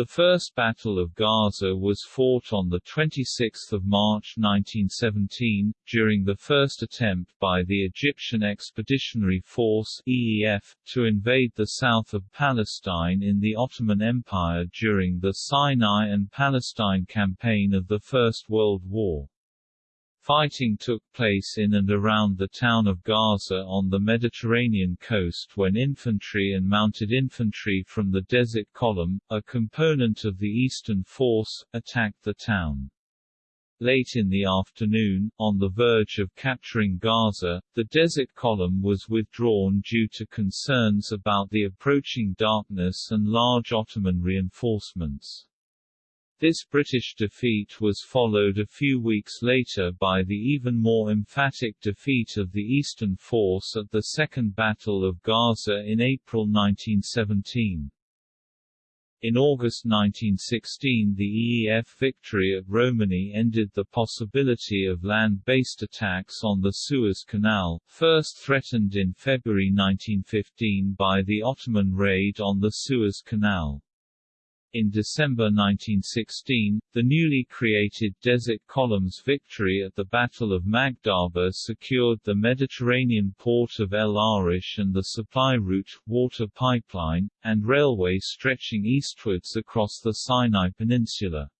The First Battle of Gaza was fought on 26 March 1917, during the first attempt by the Egyptian Expeditionary Force EEF, to invade the south of Palestine in the Ottoman Empire during the Sinai and Palestine campaign of the First World War. Fighting took place in and around the town of Gaza on the Mediterranean coast when infantry and mounted infantry from the Desert Column, a component of the Eastern Force, attacked the town. Late in the afternoon, on the verge of capturing Gaza, the Desert Column was withdrawn due to concerns about the approaching darkness and large Ottoman reinforcements. This British defeat was followed a few weeks later by the even more emphatic defeat of the Eastern Force at the Second Battle of Gaza in April 1917. In August 1916 the EEF victory at Romani ended the possibility of land-based attacks on the Suez Canal, first threatened in February 1915 by the Ottoman raid on the Suez Canal. In December 1916, the newly created Desert Column's victory at the Battle of Magdaba secured the Mediterranean port of El Arish and the supply route, water pipeline, and railway stretching eastwards across the Sinai Peninsula.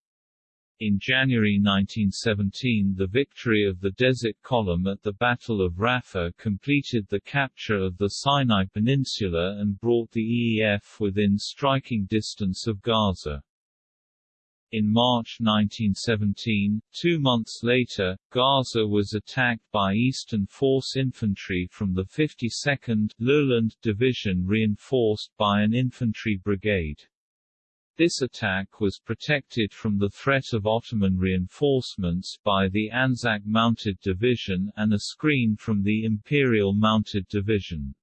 In January 1917 the victory of the Desert Column at the Battle of Rafah completed the capture of the Sinai Peninsula and brought the EEF within striking distance of Gaza. In March 1917, two months later, Gaza was attacked by Eastern Force infantry from the 52nd Lowland Division reinforced by an infantry brigade. This attack was protected from the threat of Ottoman reinforcements by the Anzac Mounted Division and a screen from the Imperial Mounted Division.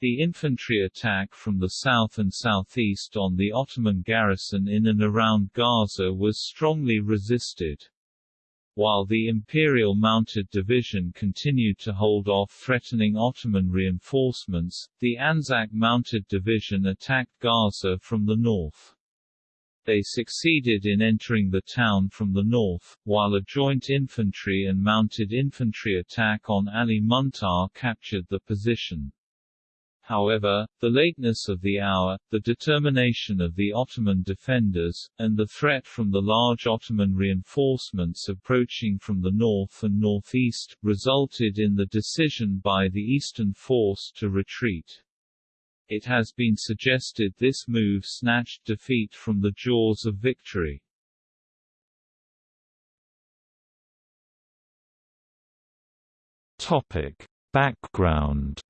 The infantry attack from the south and southeast on the Ottoman garrison in and around Gaza was strongly resisted. While the Imperial Mounted Division continued to hold off threatening Ottoman reinforcements, the Anzac Mounted Division attacked Gaza from the north. They succeeded in entering the town from the north, while a joint infantry and mounted infantry attack on Ali Muntar captured the position. However, the lateness of the hour, the determination of the Ottoman defenders, and the threat from the large Ottoman reinforcements approaching from the north and northeast, resulted in the decision by the Eastern Force to retreat. It has been suggested this move snatched defeat from the jaws of victory. Topic. Background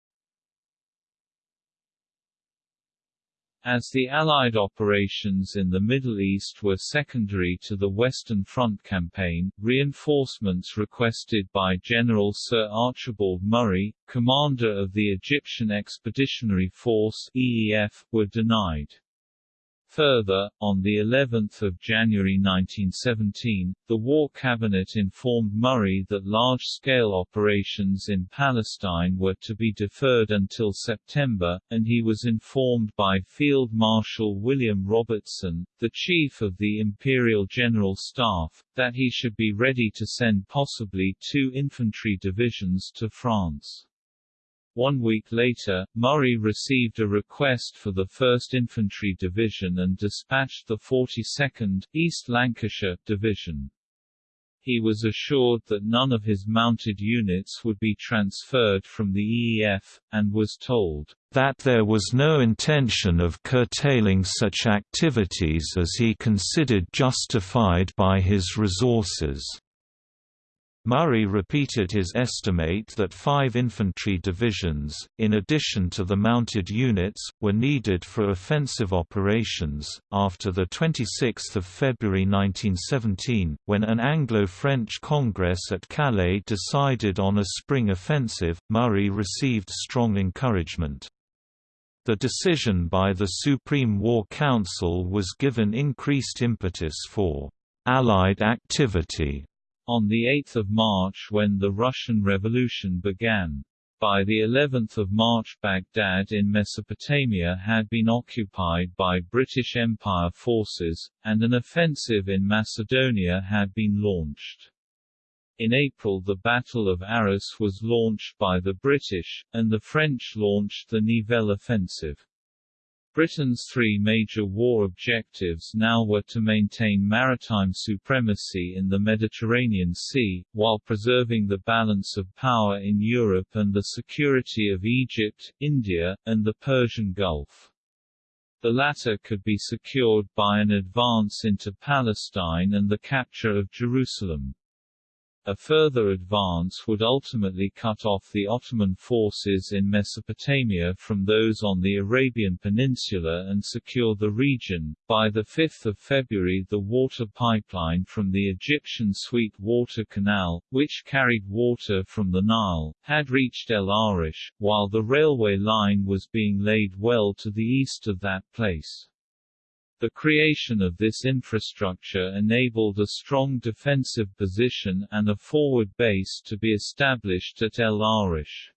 As the Allied operations in the Middle East were secondary to the Western Front campaign, reinforcements requested by General Sir Archibald Murray, commander of the Egyptian Expeditionary Force EEF, were denied. Further, on the 11th of January 1917, the War Cabinet informed Murray that large-scale operations in Palestine were to be deferred until September, and he was informed by Field Marshal William Robertson, the Chief of the Imperial General Staff, that he should be ready to send possibly two infantry divisions to France. One week later, Murray received a request for the 1st Infantry Division and dispatched the 42nd, East Lancashire, Division. He was assured that none of his mounted units would be transferred from the EEF, and was told that there was no intention of curtailing such activities as he considered justified by his resources. Murray repeated his estimate that five infantry divisions, in addition to the mounted units, were needed for offensive operations. After 26 February 1917, when an Anglo-French Congress at Calais decided on a spring offensive, Murray received strong encouragement. The decision by the Supreme War Council was given increased impetus for Allied activity on 8 March when the Russian Revolution began. By the 11th of March Baghdad in Mesopotamia had been occupied by British Empire forces, and an offensive in Macedonia had been launched. In April the Battle of Arras was launched by the British, and the French launched the Nivelle offensive. Britain's three major war objectives now were to maintain maritime supremacy in the Mediterranean Sea, while preserving the balance of power in Europe and the security of Egypt, India, and the Persian Gulf. The latter could be secured by an advance into Palestine and the capture of Jerusalem. A further advance would ultimately cut off the Ottoman forces in Mesopotamia from those on the Arabian Peninsula and secure the region. By the 5th of February the water pipeline from the Egyptian Sweet Water Canal, which carried water from the Nile, had reached El Arish, while the railway line was being laid well to the east of that place. The creation of this infrastructure enabled a strong defensive position and a forward base to be established at El Arish.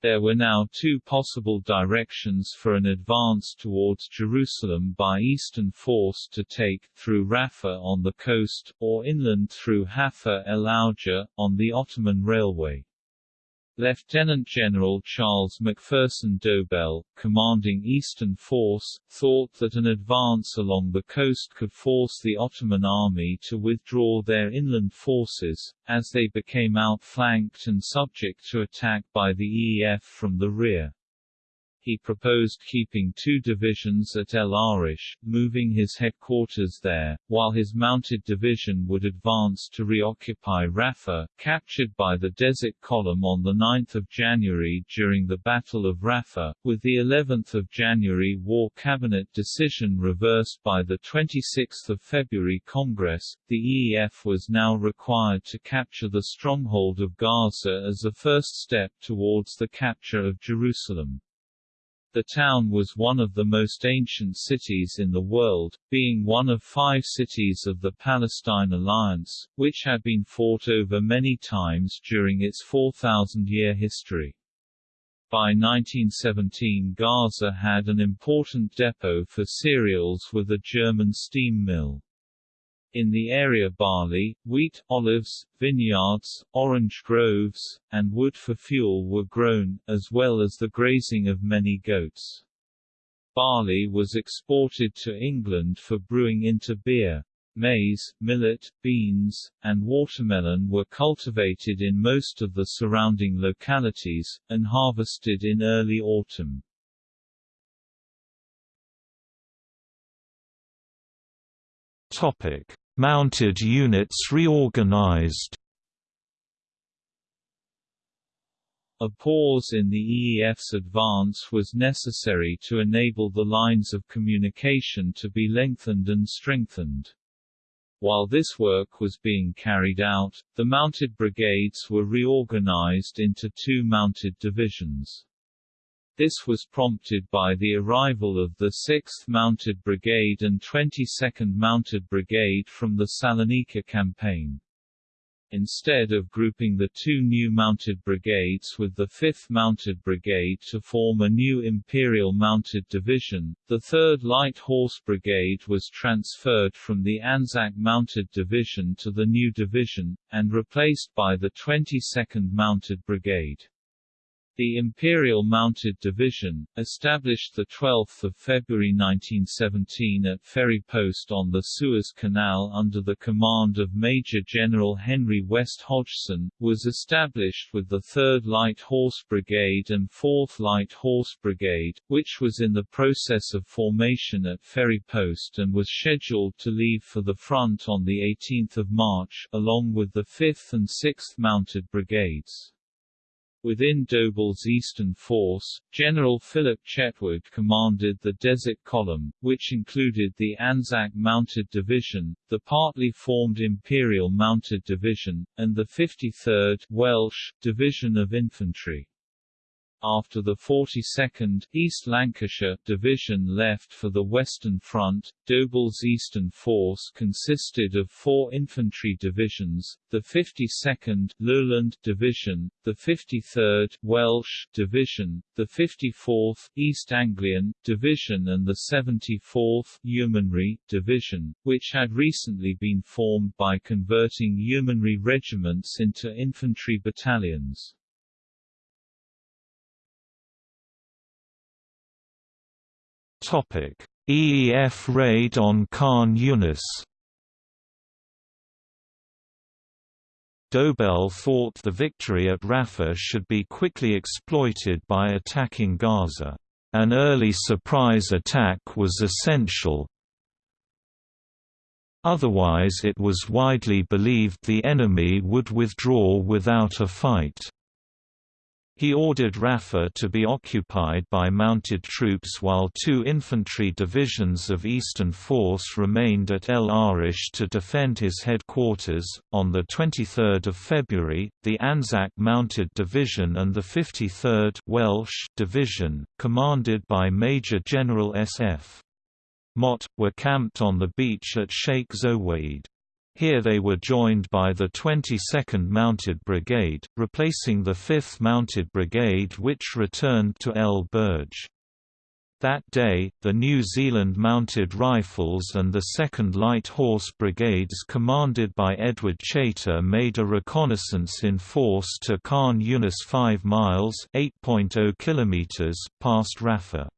There were now two possible directions for an advance towards Jerusalem by eastern force to take, through Rafah on the coast, or inland through Hafir el Auja, on the Ottoman Railway. Lieutenant General Charles McPherson Dobell, commanding Eastern Force, thought that an advance along the coast could force the Ottoman army to withdraw their inland forces, as they became outflanked and subject to attack by the EEF from the rear he proposed keeping two divisions at El Arish, moving his headquarters there, while his mounted division would advance to reoccupy Rafah, captured by the Desert Column on 9 January during the Battle of Rafah, with the 11th of January War Cabinet decision reversed by the 26th of February Congress, the EEF was now required to capture the stronghold of Gaza as a first step towards the capture of Jerusalem. The town was one of the most ancient cities in the world, being one of five cities of the Philistine Alliance, which had been fought over many times during its 4,000-year history. By 1917 Gaza had an important depot for cereals with a German steam mill. In the area barley, wheat, olives, vineyards, orange groves, and wood for fuel were grown, as well as the grazing of many goats. Barley was exported to England for brewing into beer. Maize, millet, beans, and watermelon were cultivated in most of the surrounding localities, and harvested in early autumn. Topic. Mounted units reorganized A pause in the EEF's advance was necessary to enable the lines of communication to be lengthened and strengthened. While this work was being carried out, the mounted brigades were reorganized into two mounted divisions. This was prompted by the arrival of the 6th Mounted Brigade and 22nd Mounted Brigade from the Salonika campaign. Instead of grouping the two new mounted brigades with the 5th Mounted Brigade to form a new Imperial Mounted Division, the 3rd Light Horse Brigade was transferred from the Anzac Mounted Division to the new division, and replaced by the 22nd Mounted Brigade. The Imperial Mounted Division, established 12 February 1917 at Ferry Post on the Suez Canal under the command of Major General Henry West Hodgson, was established with the 3rd Light Horse Brigade and 4th Light Horse Brigade, which was in the process of formation at Ferry Post and was scheduled to leave for the front on 18 March, along with the 5th and 6th Mounted Brigades. Within Dobell's eastern force, General Philip Chetwode commanded the Desert Column, which included the Anzac Mounted Division, the partly formed Imperial Mounted Division, and the 53rd Welsh Division of Infantry. After the 42nd East Lancashire Division left for the Western Front, Dobell's eastern force consisted of four infantry divisions, the 52nd Lowland Division, the 53rd Welsh Division, the 54th East Anglian Division and the 74th Yeomanry Division, which had recently been formed by converting yeomanry regiments into infantry battalions. Topic: EEF raid on Khan Yunis. Dobell thought the victory at Rafah should be quickly exploited by attacking Gaza. An early surprise attack was essential. Otherwise it was widely believed the enemy would withdraw without a fight. He ordered Rafah to be occupied by mounted troops while two infantry divisions of Eastern Force remained at El Arish to defend his headquarters. On the 23rd of February, the Anzac Mounted Division and the 53rd Welsh Division, commanded by Major General S.F. Mott, were camped on the beach at Sheikh Zoweid. Here they were joined by the 22nd Mounted Brigade, replacing the 5th Mounted Brigade which returned to El Burj. That day, the New Zealand Mounted Rifles and the 2nd Light Horse Brigades commanded by Edward Chaytor made a reconnaissance in force to Khan Yunis 5 miles oh km past Rafah.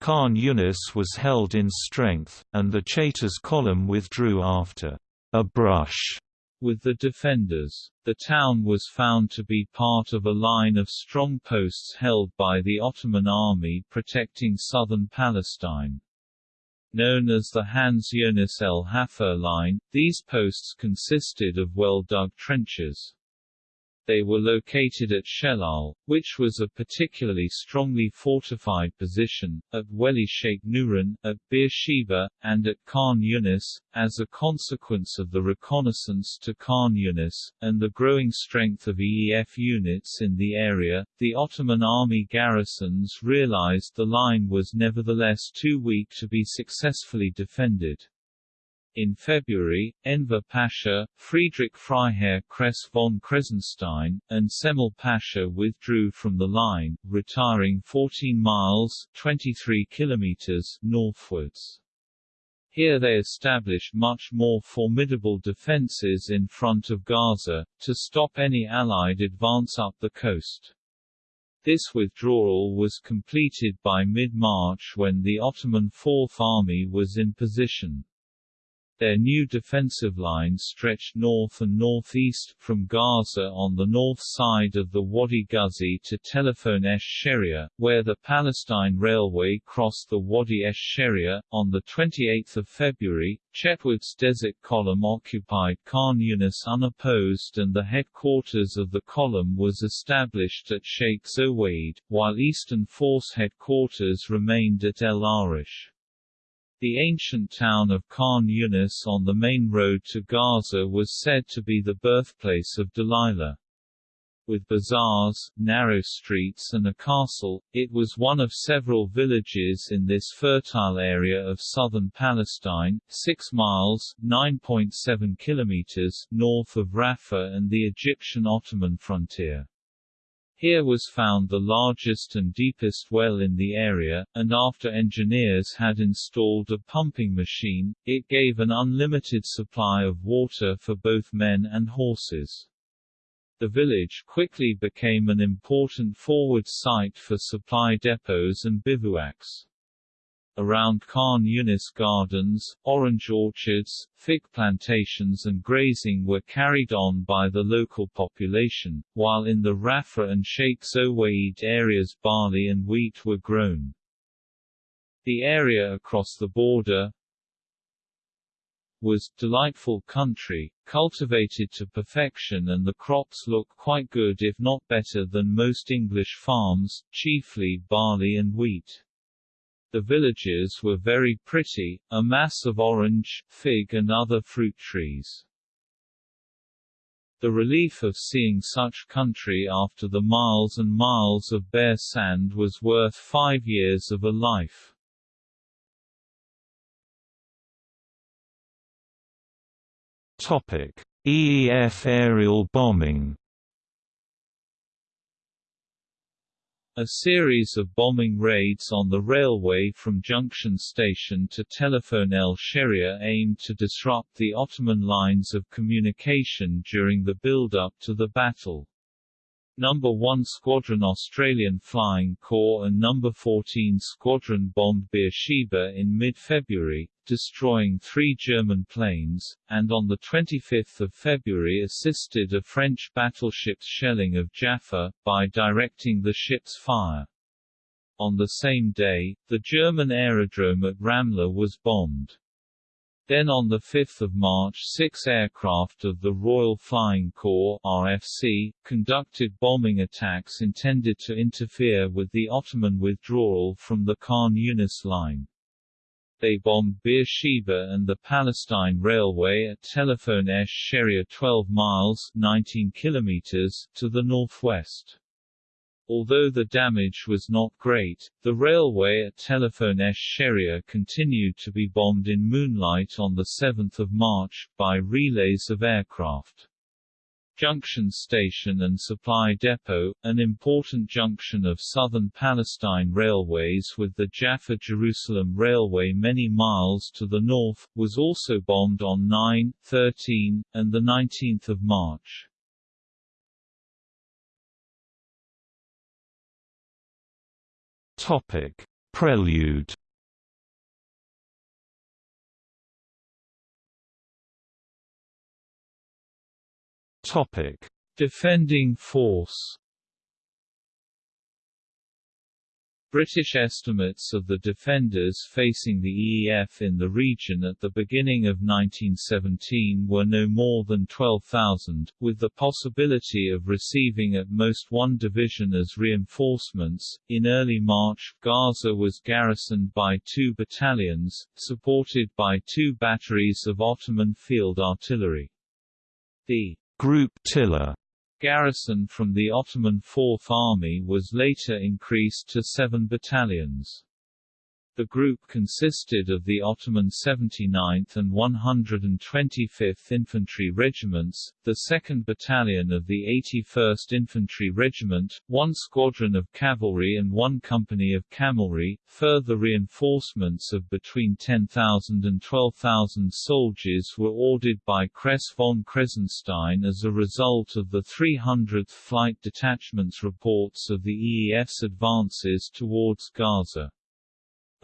Khan Yunis was held in strength, and the Chaytor's column withdrew after a brush with the defenders. The town was found to be part of a line of strong posts held by the Ottoman army protecting southern Palestine. Known as the Khan Yunis el Hafer line, these posts consisted of well-dug trenches. They were located at Shelal, which was a particularly strongly fortified position, at Weli Sheikh Nuran, at Beersheba, and at Khan Yunis. As a consequence of the reconnaissance to Khan Yunis, and the growing strength of EEF units in the area, the Ottoman army garrisons realized the line was nevertheless too weak to be successfully defended. In February, Enver Pasha, Friedrich Freiherr Kress von Kressenstein, and Djemal Pasha withdrew from the line, retiring 14 miles 23 kilometers northwards. Here they established much more formidable defences in front of Gaza, to stop any Allied advance up the coast. This withdrawal was completed by mid-March when the Ottoman Fourth Army was in position. Their new defensive line stretched north and northeast, from Gaza on the north side of the Wadi Ghuzi to Telephone esh Sheria, where the Palestine Railway crossed the Wadi esh Sheria. On 28 February, Chetwode's Desert Column occupied Khan unopposed and the headquarters of the column was established at Sheikh Zoweid, while Eastern Force headquarters remained at El Arish. The ancient town of Khan Yunis on the main road to Gaza was said to be the birthplace of Delilah. With bazaars, narrow streets and a castle, it was one of several villages in this fertile area of southern Palestine, 6 miles 9.7 kilometers north of Rafah and the Egyptian-Ottoman frontier. Here was found the largest and deepest well in the area, and after engineers had installed a pumping machine, it gave an unlimited supply of water for both men and horses. The village quickly became an important forward site for supply depots and bivouacs. Around Khan Yunis gardens, orange orchards, fig plantations and grazing were carried on by the local population, while in the Rafah and Sheikh Zoweid areas barley and wheat were grown. The area across the border, was delightful country, cultivated to perfection and the crops look quite good if not better than most English farms, chiefly barley and wheat. The villages were very pretty, a mass of orange, fig and other fruit trees. The relief of seeing such country after the miles and miles of bare sand was worth five years of a life. EEF aerial bombing A series of bombing raids on the railway from Junction Station to Telephone El Sheria aimed to disrupt the Ottoman lines of communication during the build-up to the battle. No. 1 Squadron Australian Flying Corps and No. 14 Squadron bombed Beersheba in mid-February, destroying three German planes, and on 25 February assisted a French battleship's shelling of Jaffa, by directing the ship's fire. On the same day, the German aerodrome at Ramla was bombed. Then on 5 March six aircraft of the Royal Flying Corps RFC, conducted bombing attacks intended to interfere with the Ottoman withdrawal from the Khan Yunis line. They bombed Beersheba and the Palestine Railway at Telephone Esh Sheria 12 miles 19 kilometers to the northwest. Although the damage was not great, the railway at Telephone Esh Sheria continued to be bombed in moonlight on 7 March, by relays of aircraft. Junction Station and Supply Depot, an important junction of southern Palestine railways with the Jaffa-Jerusalem Railway many miles to the north, was also bombed on 9, 13, and 19 March. Topic: Prelude. Topic: Defending force. British estimates of the defenders facing the EEF in the region at the beginning of 1917 were no more than 12,000, with the possibility of receiving at most one division as reinforcements. In early March, Gaza was garrisoned by two battalions, supported by two batteries of Ottoman field artillery. The Group Tiller Garrison from the Ottoman Fourth Army was later increased to seven battalions. The group consisted of the Ottoman 79th and 125th Infantry Regiments, the 2nd Battalion of the 81st Infantry Regiment, one squadron of cavalry and one company of camelry. Further reinforcements of between 10,000 and 12,000 soldiers were ordered by Kress von Kressenstein as a result of the 300th Flight Detachment's reports of the EEF's advances towards Gaza.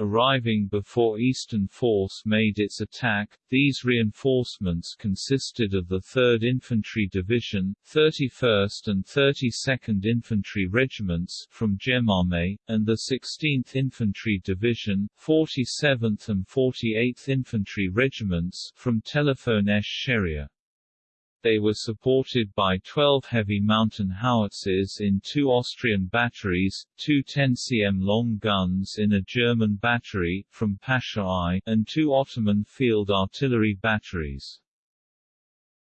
Arriving before Eastern Force made its attack, these reinforcements consisted of the 3rd Infantry Division, 31st and 32nd Infantry Regiments from Gemame, and the 16th Infantry Division, 47th and 48th Infantry Regiments from Telephone Esh Sheria. They were supported by 12 heavy mountain howitzers in two Austrian batteries, two 10 cm long guns in a German battery, from Pasha I, and two Ottoman field artillery batteries.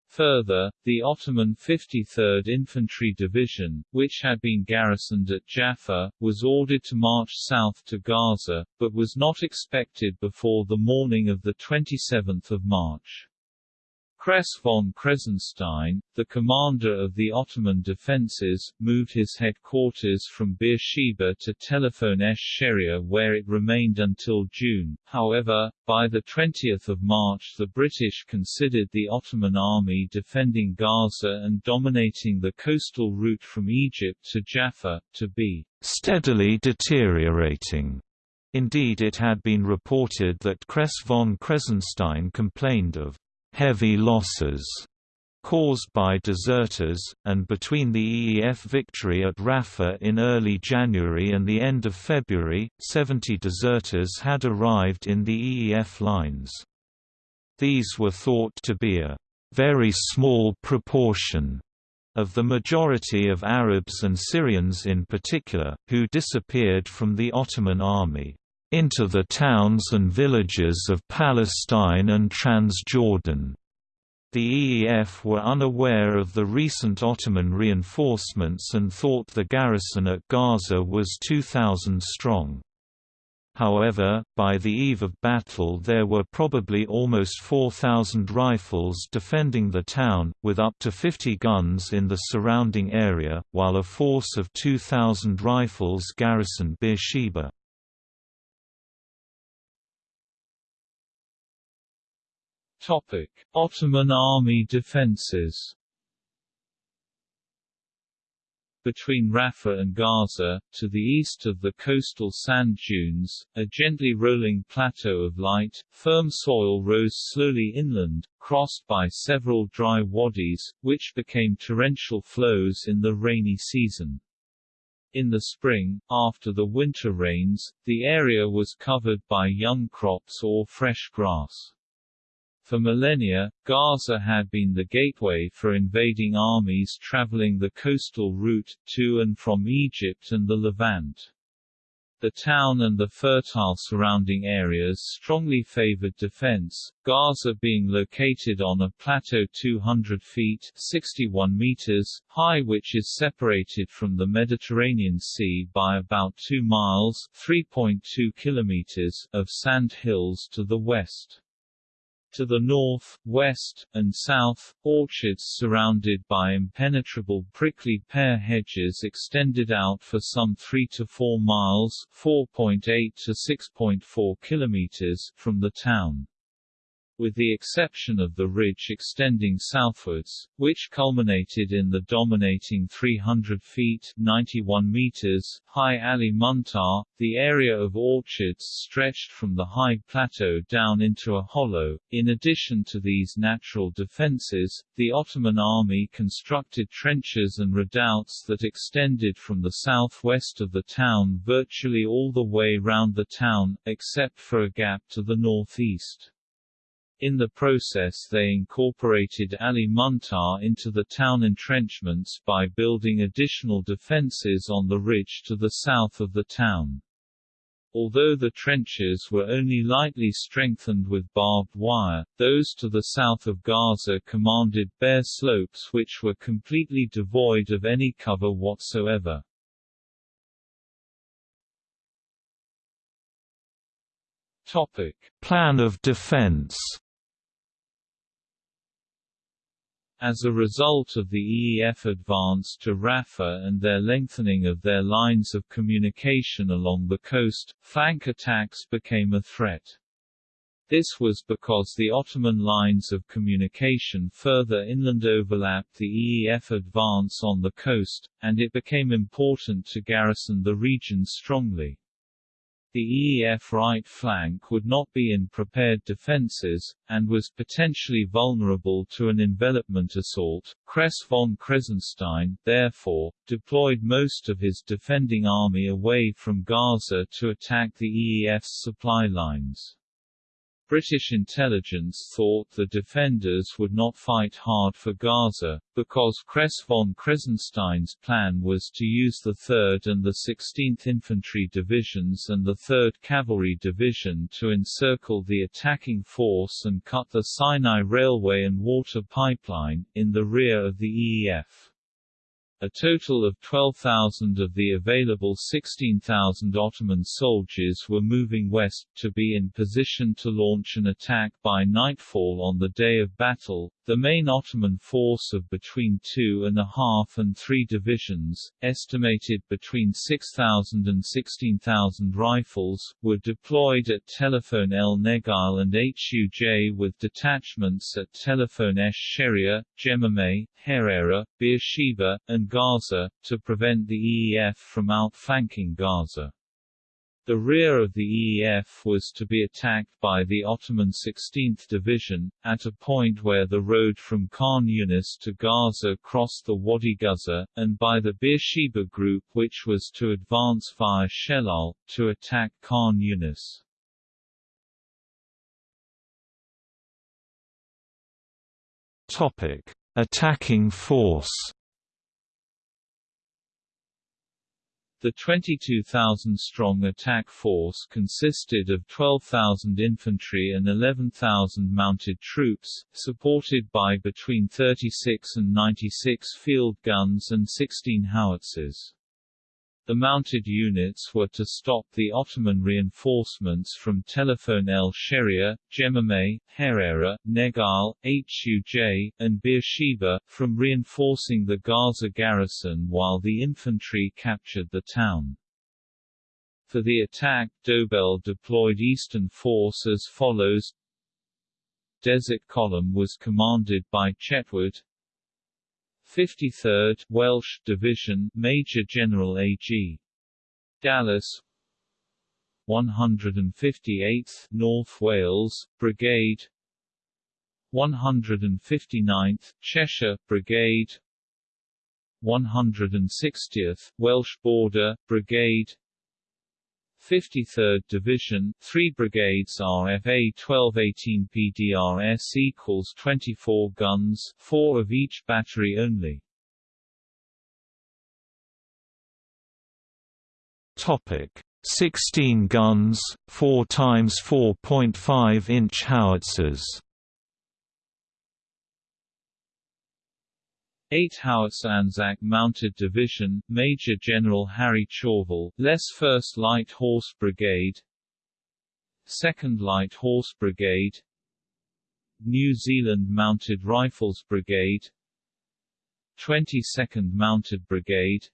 Further, the Ottoman 53rd Infantry Division, which had been garrisoned at Jaffa, was ordered to march south to Gaza, but was not expected before the morning of 27 March. Kress von Kressenstein, the commander of the Ottoman defences, moved his headquarters from Beersheba to Telephone Esh Sheria where it remained until June. However, by 20 March the British considered the Ottoman army defending Gaza and dominating the coastal route from Egypt to Jaffa, to be steadily deteriorating. Indeed it had been reported that Kress von Kressenstein complained of heavy losses caused by deserters, and between the EEF victory at Rafah in early January and the end of February, 70 deserters had arrived in the EEF lines. These were thought to be a very small proportion of the majority of Arabs and Syrians in particular, who disappeared from the Ottoman army into the towns and villages of Palestine and Transjordan. The EEF were unaware of the recent Ottoman reinforcements and thought the garrison at Gaza was 2,000 strong. However, by the eve of battle there were probably almost 4,000 rifles defending the town, with up to 50 guns in the surrounding area, while a force of 2,000 rifles garrisoned Beersheba. Ottoman army defences Between Rafah and Gaza, to the east of the coastal sand dunes, a gently rolling plateau of light, firm soil rose slowly inland, crossed by several dry wadis, which became torrential flows in the rainy season. In the spring, after the winter rains, the area was covered by young crops or fresh grass. For millennia, Gaza had been the gateway for invading armies traveling the coastal route, to and from Egypt and the Levant. The town and the fertile surrounding areas strongly favored defense, Gaza being located on a plateau 200 feet 61 meters high which is separated from the Mediterranean Sea by about 2 miles 3.2 kilometers of sand hills to the west. To the north, west, and south, orchards surrounded by impenetrable prickly pear hedges extended out for some 3 to 4 miles 4.8 to 6.4 kilometers from the town with the exception of the ridge extending southwards, which culminated in the dominating 300 feet 91 meters high Ali Muntar, the area of orchards stretched from the high plateau down into a hollow. In addition to these natural defences, the Ottoman army constructed trenches and redoubts that extended from the southwest of the town virtually all the way round the town, except for a gap to the northeast. In the process they incorporated Ali Muntar into the town entrenchments by building additional defences on the ridge to the south of the town. Although the trenches were only lightly strengthened with barbed wire, those to the south of Gaza commanded bare slopes which were completely devoid of any cover whatsoever. Topic. Plan of defense As a result of the EEF advance to Rafah and their lengthening of their lines of communication along the coast, flank attacks became a threat. This was because the Ottoman lines of communication further inland overlapped the EEF advance on the coast, and it became important to garrison the region strongly. The EEF right flank would not be in prepared defences, and was potentially vulnerable to an envelopment assault. Kress von Kressenstein, therefore, deployed most of his defending army away from Gaza to attack the EEF's supply lines. British intelligence thought the defenders would not fight hard for Gaza, because Kress von Kressenstein's plan was to use the 3rd and the 16th Infantry Divisions and the 3rd Cavalry Division to encircle the attacking force and cut the Sinai Railway and water pipeline, in the rear of the EEF. A total of 12,000 of the available 16,000 Ottoman soldiers were moving west, to be in position to launch an attack by nightfall on the day of battle. The main Ottoman force of between two and a half and three divisions, estimated between 6,000 and 16,000 rifles, were deployed at Telephone El Negal and Huj with detachments at Telephone Esh Sheria, Jemimeh, Herera, Beersheba, and Gaza, to prevent the EEF from outflanking Gaza. The rear of the EEF was to be attacked by the Ottoman 16th Division, at a point where the road from Khan Yunis to Gaza crossed the Wadi Gaza, and by the Beersheba Group which was to advance via Shelal, to attack Khan Yunis. Attacking force The 22,000-strong attack force consisted of 12,000 infantry and 11,000 mounted troops, supported by between 36 and 96 field guns and 16 howitzers. The mounted units were to stop the Ottoman reinforcements from Telephone el Sheria, Jemimeh, Herera, Negal, Huj, and Beersheba, from reinforcing the Gaza garrison while the infantry captured the town. For the attack, Dobell deployed Eastern Force as follows Desert Column was commanded by Chetwode, 53rd Welsh Division Major General A.G. Dallas. 158th North Wales Brigade. 159th Cheshire Brigade. 160th Welsh Border Brigade 53rd Division, 3 brigades RFA 1218 PDRS equals 24 guns, 4 of each battery only. Topic: 16 guns, 4 times 4.5 inch howitzers. 8 Howitzer Anzac Mounted Division, Major General Harry Chauvel, less 1st Light Horse Brigade 2nd Light Horse Brigade New Zealand Mounted Rifles Brigade 22nd Mounted Brigade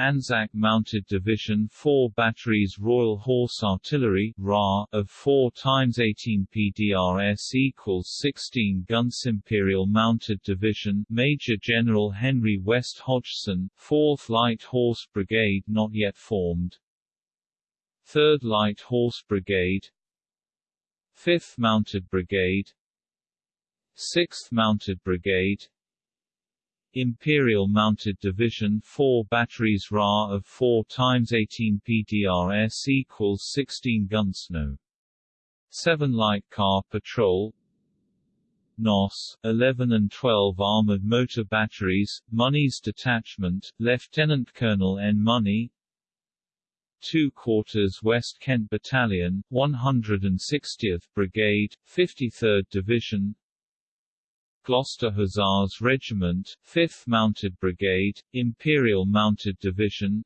Anzac Mounted Division 4 batteries Royal Horse Artillery RA, of 4 times 18 PDRS equals 16 guns Imperial Mounted Division Major General Henry West Hodgson 4th Light Horse Brigade not yet formed. 3rd Light Horse Brigade. 5th Mounted Brigade. 6th Mounted Brigade Imperial Mounted Division 4 batteries Ra of 4 times 18 PDRS equals 16 guns No. 7 Light Car Patrol NOS, 11 and 12 Armored Motor Batteries, Money's Detachment, Lieutenant Colonel N. Money 2 Quarters West Kent Battalion, 160th Brigade, 53rd Division Gloucester Hussars Regiment, 5th Mounted Brigade, Imperial Mounted Division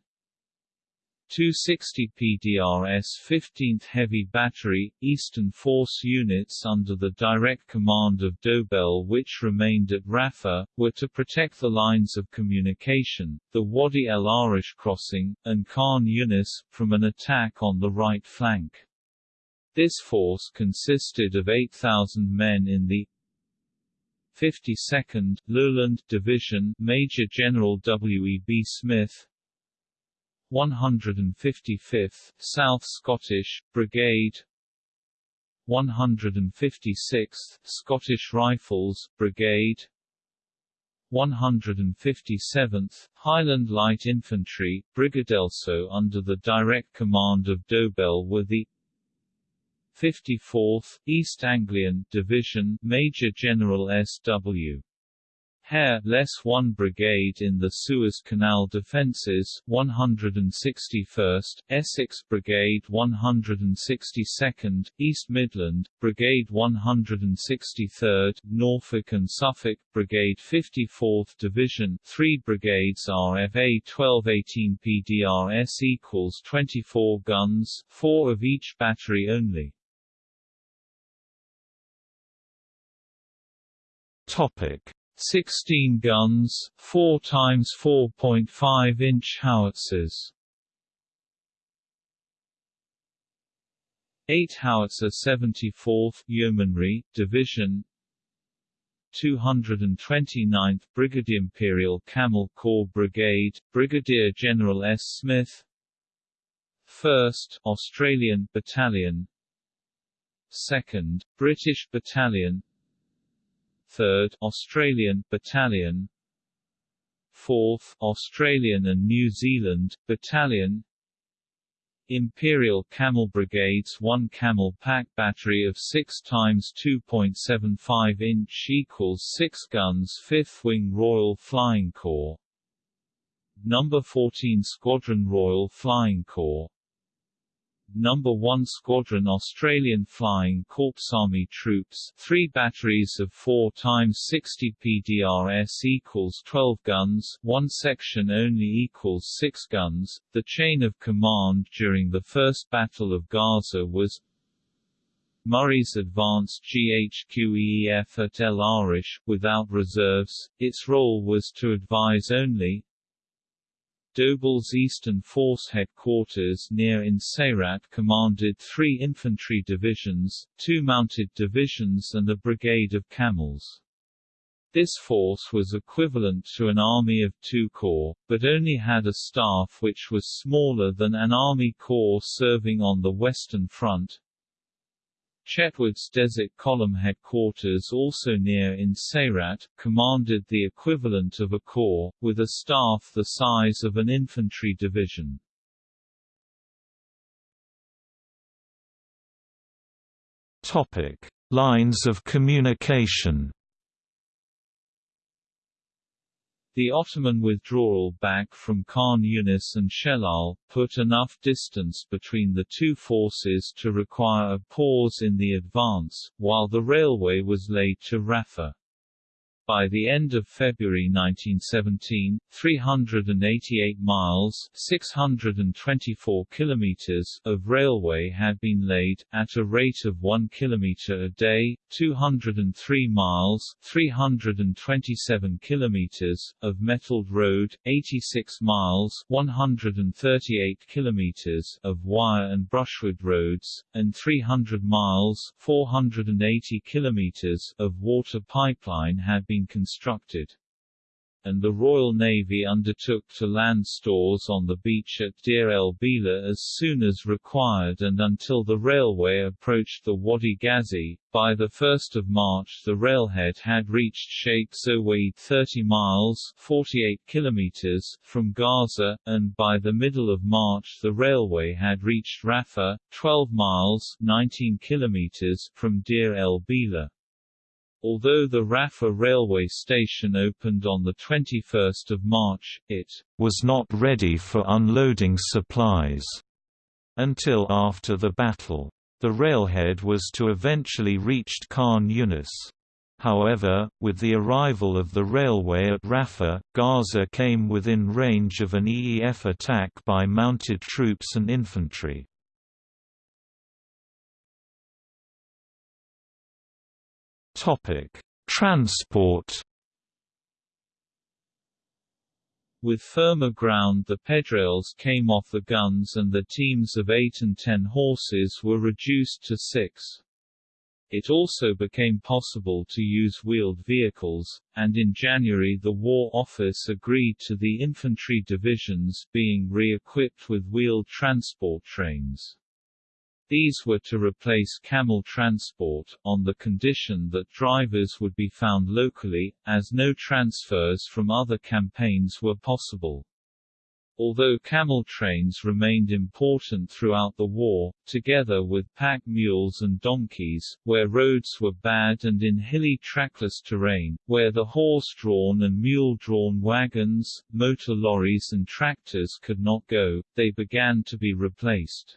260 PDRS 15th Heavy Battery, Eastern Force units under the direct command of Dobell which remained at Rafah, were to protect the lines of communication, the Wadi el Arish crossing, and Khan Yunis, from an attack on the right flank. This force consisted of 8,000 men in the 52nd, Lowland Division Major General W. E. B. Smith 155th, South Scottish, Brigade 156th, Scottish Rifles, Brigade 157th, Highland Light Infantry, Brigadelso under the direct command of Dobell were the 54th, East Anglian Division Major General S.W. Hare, less 1 Brigade in the Suez Canal defences, 161st, Essex Brigade 162nd, East Midland, Brigade 163rd, Norfolk and Suffolk, Brigade 54th Division 3 brigades RFA 1218 PDRS equals 24 guns, 4 of each battery only. Topic: 16 guns, 4 times 4.5 inch howitzers. 8 howitzer 74th Yeomanry Division. 229th Brigadier Imperial Camel Corps Brigade Brigadier General S. Smith. 1st Australian Battalion. 2nd British Battalion 3rd Australian Battalion. 4th Australian and New Zealand Battalion. Imperial Camel Brigades 1 Camel Pack Battery of 6 times 2.75 inch equals 6 guns 5th Wing Royal Flying Corps. Number 14 Squadron Royal Flying Corps No. 1 Squadron Australian Flying Corps Army Troops 3 batteries of 4 times 60 PDRS equals 12 guns 1 section only equals 6 guns. The chain of command during the First Battle of Gaza was Murray's advanced GHQEF at El Arish, without reserves, its role was to advise only, Dobell's Eastern Force headquarters near in Sayrat commanded three infantry divisions, two mounted divisions and a brigade of camels. This force was equivalent to an army of two corps, but only had a staff which was smaller than an army corps serving on the Western Front, Chetwode's Desert Column headquarters also near in Seirat, commanded the equivalent of a corps, with a staff the size of an infantry division. Topic. Lines of communication The Ottoman withdrawal back from Khan Yunis and Shellal, put enough distance between the two forces to require a pause in the advance, while the railway was laid to Rafah. By the end of February 1917, 388 miles 624 kilometers of railway had been laid, at a rate of 1 kilometer a day, 203 miles 327 kilometers of metalled road, 86 miles 138 kilometers of wire and brushwood roads, and 300 miles 480 kilometers of water pipeline had been been constructed and the Royal Navy undertook to land stores on the beach at Deir el-Bila as soon as required and until the railway approached the Wadi Ghazi. By 1 March the railhead had reached Sheikh Zowed 30 miles 48 kilometers from Gaza, and by the middle of March the railway had reached Rafah, 12 miles 19 kilometers from Deir el-Bila. Although the Rafah railway station opened on 21 March, it was not ready for unloading supplies until after the battle. The railhead was to eventually reach Khan Yunis. However, with the arrival of the railway at Rafah, Gaza came within range of an EEF attack by mounted troops and infantry. Topic: Transport. With firmer ground the pedrails came off the guns and the teams of 8 and 10 horses were reduced to 6. It also became possible to use wheeled vehicles, and in January the War Office agreed to the infantry divisions being re-equipped with wheeled transport trains. These were to replace camel transport, on the condition that drivers would be found locally, as no transfers from other campaigns were possible. Although camel trains remained important throughout the war, together with pack mules and donkeys, where roads were bad and in hilly trackless terrain, where the horse-drawn and mule-drawn wagons, motor lorries and tractors could not go, they began to be replaced.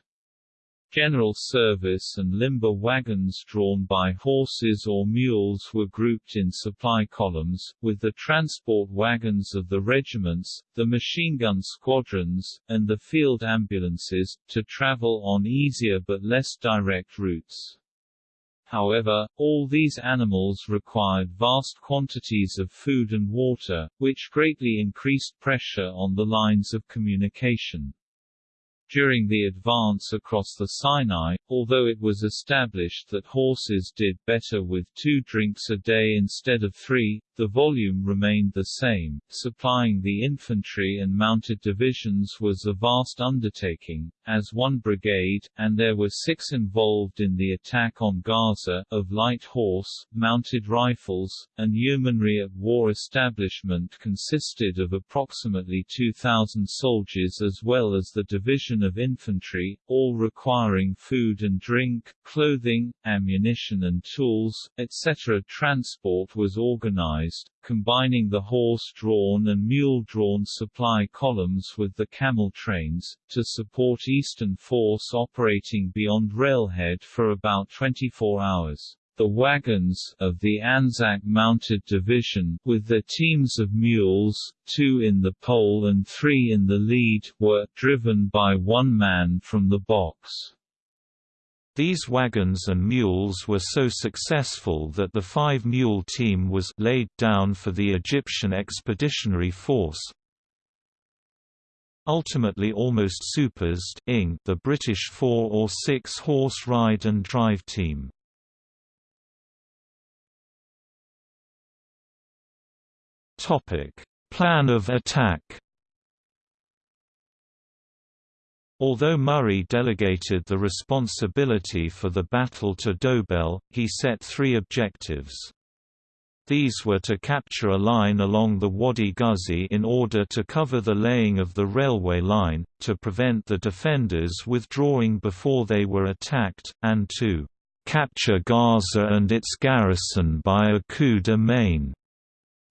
General service and limber wagons drawn by horses or mules were grouped in supply columns, with the transport wagons of the regiments, the machine gun squadrons, and the field ambulances, to travel on easier but less direct routes. However, all these animals required vast quantities of food and water, which greatly increased pressure on the lines of communication. During the advance across the Sinai, although it was established that horses did better with two drinks a day instead of three, the volume remained the same. Supplying the infantry and mounted divisions was a vast undertaking, as one brigade, and there were six involved in the attack on Gaza, of light horse, mounted rifles, and yeomanry at war establishment consisted of approximately 2,000 soldiers as well as the division of infantry, all requiring food and drink, clothing, ammunition and tools, etc. Transport was organized combining the horse-drawn and mule-drawn supply columns with the camel trains, to support Eastern Force operating beyond railhead for about 24 hours. The wagons of the Anzac Mounted Division, with their teams of mules, two in the pole and three in the lead, were driven by one man from the box. These wagons and mules were so successful that the five-mule team was laid down for the Egyptian Expeditionary Force, ultimately almost supersed the British four- or six-horse ride and drive team. Plan of attack. Although Murray delegated the responsibility for the battle to Dobell, he set three objectives. These were to capture a line along the Wadi Ghuzi in order to cover the laying of the railway line, to prevent the defenders withdrawing before they were attacked, and to capture Gaza and its garrison by a coup de main.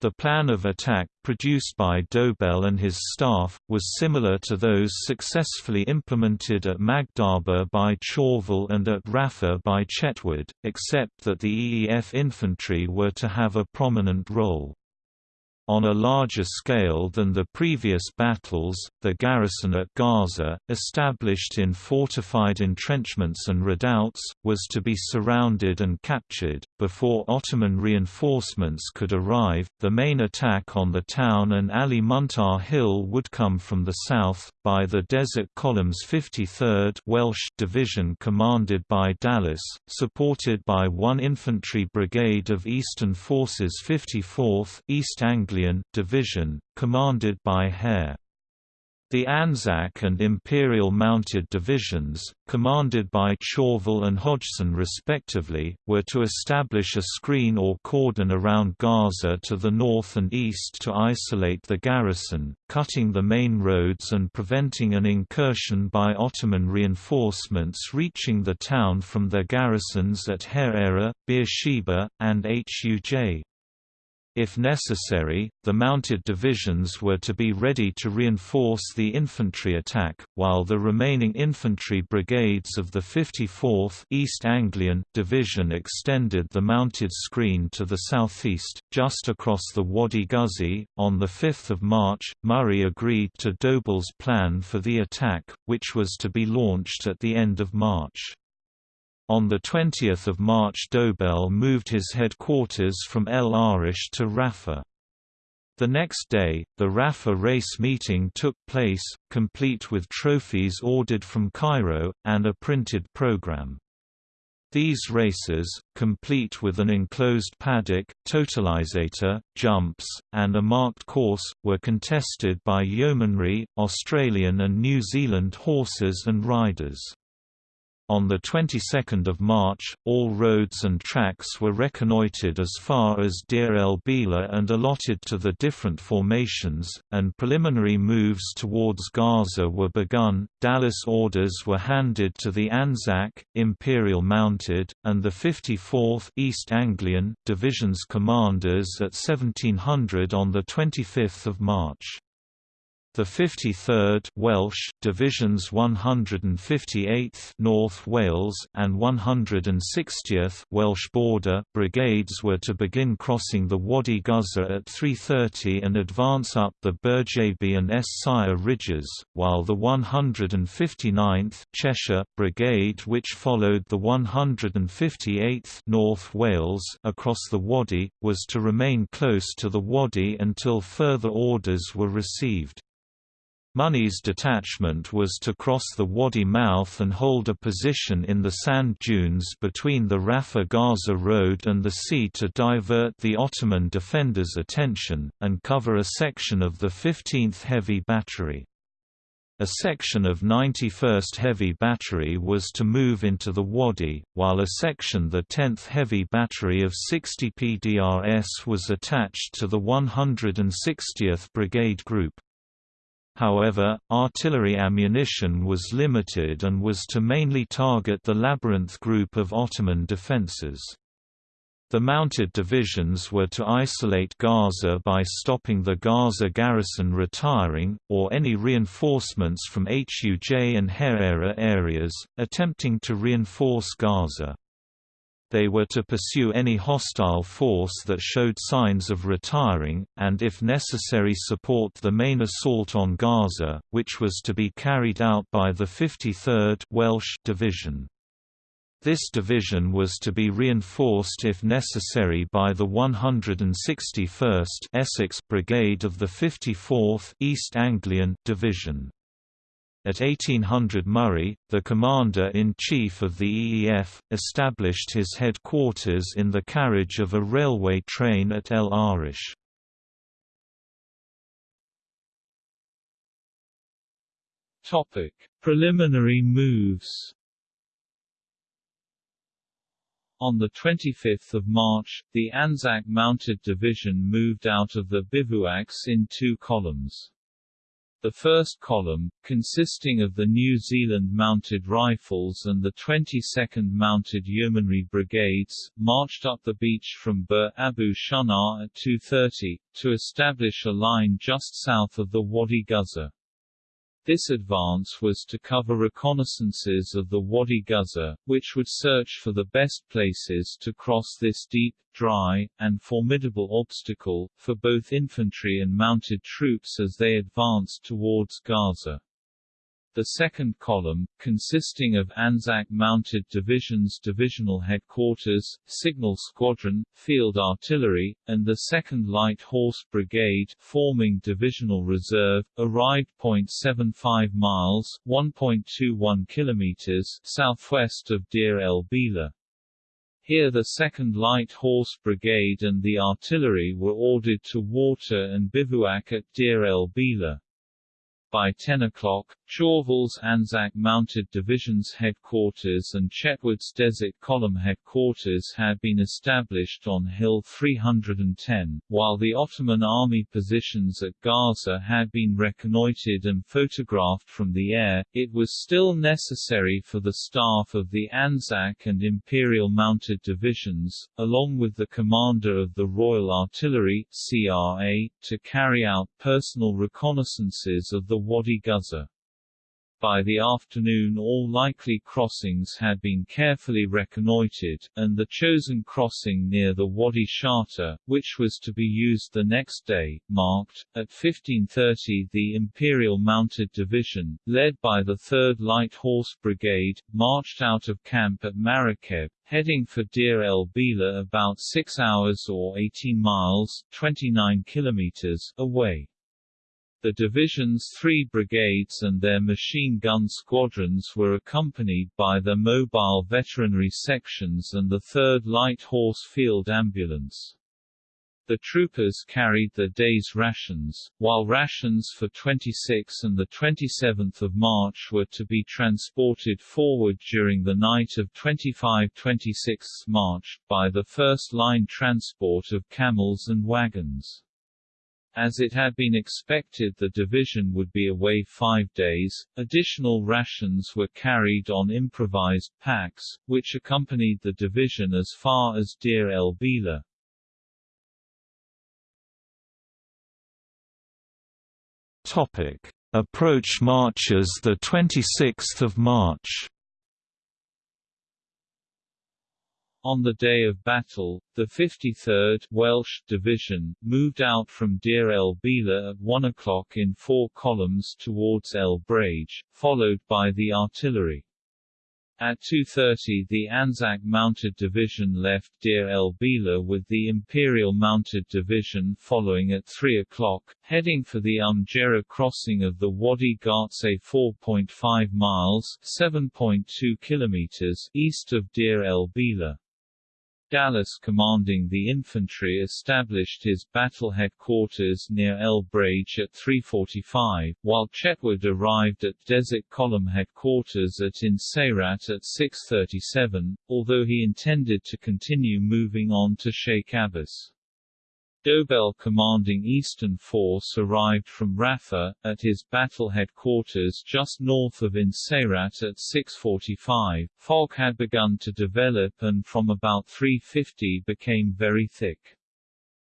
The plan of attack, produced by Dobell and his staff, was similar to those successfully implemented at Magdaba by Chauvel and at Rafa by Chetwode, except that the EEF infantry were to have a prominent role. On a larger scale than the previous battles, the garrison at Gaza, established in fortified entrenchments and redoubts, was to be surrounded and captured. Before Ottoman reinforcements could arrive, the main attack on the town and Ali Muntar Hill would come from the south, by the Desert Column's 53rd Welsh Division commanded by Dallas, supported by 1 Infantry Brigade of Eastern Forces 54th East Anglia Division, commanded by Hare. The Anzac and Imperial Mounted Divisions, commanded by Chauvel and Hodgson respectively, were to establish a screen or cordon around Gaza to the north and east to isolate the garrison, cutting the main roads and preventing an incursion by Ottoman reinforcements reaching the town from their garrisons at Hareira, Beersheba, and Huj. If necessary, the mounted divisions were to be ready to reinforce the infantry attack, while the remaining infantry brigades of the 54th East Anglian Division extended the mounted screen to the southeast, just across the Wadi Ghuzi. On 5 March, Murray agreed to Dobell's plan for the attack, which was to be launched at the end of March. On 20 March Dobell moved his headquarters from El Arish to Rafah. The next day, the Rafah race meeting took place, complete with trophies ordered from Cairo, and a printed program. These races, complete with an enclosed paddock, totalizator, jumps, and a marked course, were contested by yeomanry, Australian and New Zealand horses and riders. On the 22nd of March, all roads and tracks were reconnoitred as far as Deir el Bila and allotted to the different formations, and preliminary moves towards Gaza were begun. Dallas orders were handed to the Anzac, Imperial Mounted, and the 54th East Anglian Division's commanders at 1700 on the 25th of March. The 53rd Welsh Divisions 158th North Wales and 160th Welsh Border Brigades were to begin crossing the Wadi Ghuzi at 3:30 and advance up the Burjabi and Es Sire ridges, while the 159th Cheshire Brigade which followed the 158th North Wales across the Wadi was to remain close to the Wadi until further orders were received. Money's detachment was to cross the wadi mouth and hold a position in the sand dunes between the Rafah-Gaza road and the sea to divert the Ottoman defenders' attention, and cover a section of the 15th Heavy Battery. A section of 91st Heavy Battery was to move into the Wadi, while a section of the 10th Heavy Battery of 60 PDRS was attached to the 160th Brigade Group. However, artillery ammunition was limited and was to mainly target the Labyrinth group of Ottoman defences. The mounted divisions were to isolate Gaza by stopping the Gaza garrison retiring, or any reinforcements from Huj and Hareira areas, attempting to reinforce Gaza. They were to pursue any hostile force that showed signs of retiring, and if necessary support the main assault on Gaza, which was to be carried out by the 53rd Welsh Division. This division was to be reinforced if necessary by the 161st Essex Brigade of the 54th East Anglian Division. At 1800 Murray, the Commander-in-Chief of the EEF, established his headquarters in the carriage of a railway train at El Arish. Topic: Preliminary moves on 25 March, the Anzac Mounted Division moved out of the bivouacs in two columns. The first column, consisting of the New Zealand Mounted Rifles and the 22nd Mounted Yeomanry Brigades, marched up the beach from Bir Abu Shunar at 2.30, to establish a line just south of the Wadi Ghuzzar. This advance was to cover reconnaissances of the Wadi Ghuzzar, which would search for the best places to cross this deep, dry, and formidable obstacle, for both infantry and mounted troops as they advanced towards Gaza. The second column, consisting of Anzac Mounted Division's Divisional Headquarters, Signal Squadron, Field Artillery, and the 2nd Light Horse Brigade, forming Divisional Reserve, arrived 0.75 miles 1.21 kilometers southwest of Deir el-Bila. Here the 2nd Light Horse Brigade and the artillery were ordered to water and bivouac at Deir el-Bila. By 10 o'clock, Chauvel's Anzac Mounted Division's headquarters and Chetwode's Desert Column headquarters had been established on Hill 310, while the Ottoman army positions at Gaza had been reconnoitred and photographed from the air, it was still necessary for the staff of the Anzac and Imperial Mounted Divisions, along with the commander of the Royal Artillery CRA, to carry out personal reconnaissances of the Wadi Ghuzzar. By the afternoon all likely crossings had been carefully reconnoitred, and the chosen crossing near the Wadi Shatta, which was to be used the next day, marked. At 1530 the Imperial Mounted Division, led by the 3rd Light Horse Brigade, marched out of camp at Marrakeb, heading for Deir el-Bila about 6 hours or 18 miles 29 kilometers away. The division's three brigades and their machine gun squadrons were accompanied by their mobile veterinary sections and the 3rd Light Horse Field Ambulance. The troopers carried their day's rations, while rations for 26 and 27 March were to be transported forward during the night of 25–26 March, by the first-line transport of camels and wagons. As it had been expected the division would be away five days, additional rations were carried on improvised packs, which accompanied the division as far as Deir el-Bila. Topic: Approach marches the 26th of March. On the day of battle, the 53rd Welsh Division, moved out from Deir el-Bila at 1 o'clock in four columns towards El Brage, followed by the artillery. At 2.30 the Anzac Mounted Division left Deir el-Bila with the Imperial Mounted Division following at 3 o'clock, heading for the Umjera crossing of the Wadi Ghartse 4.5 miles 7.2 kilometers east of Deir el-Bila. Dallas commanding the infantry established his battle headquarters near El Brage at 3.45, while Chetwode arrived at Desert Column headquarters at In Seirat at 6.37, although he intended to continue moving on to Sheikh Abbas. Dobell commanding Eastern Force arrived from Rafah, at his battle headquarters just north of In Seirat at 6.45. Fog had begun to develop and from about 3.50 became very thick.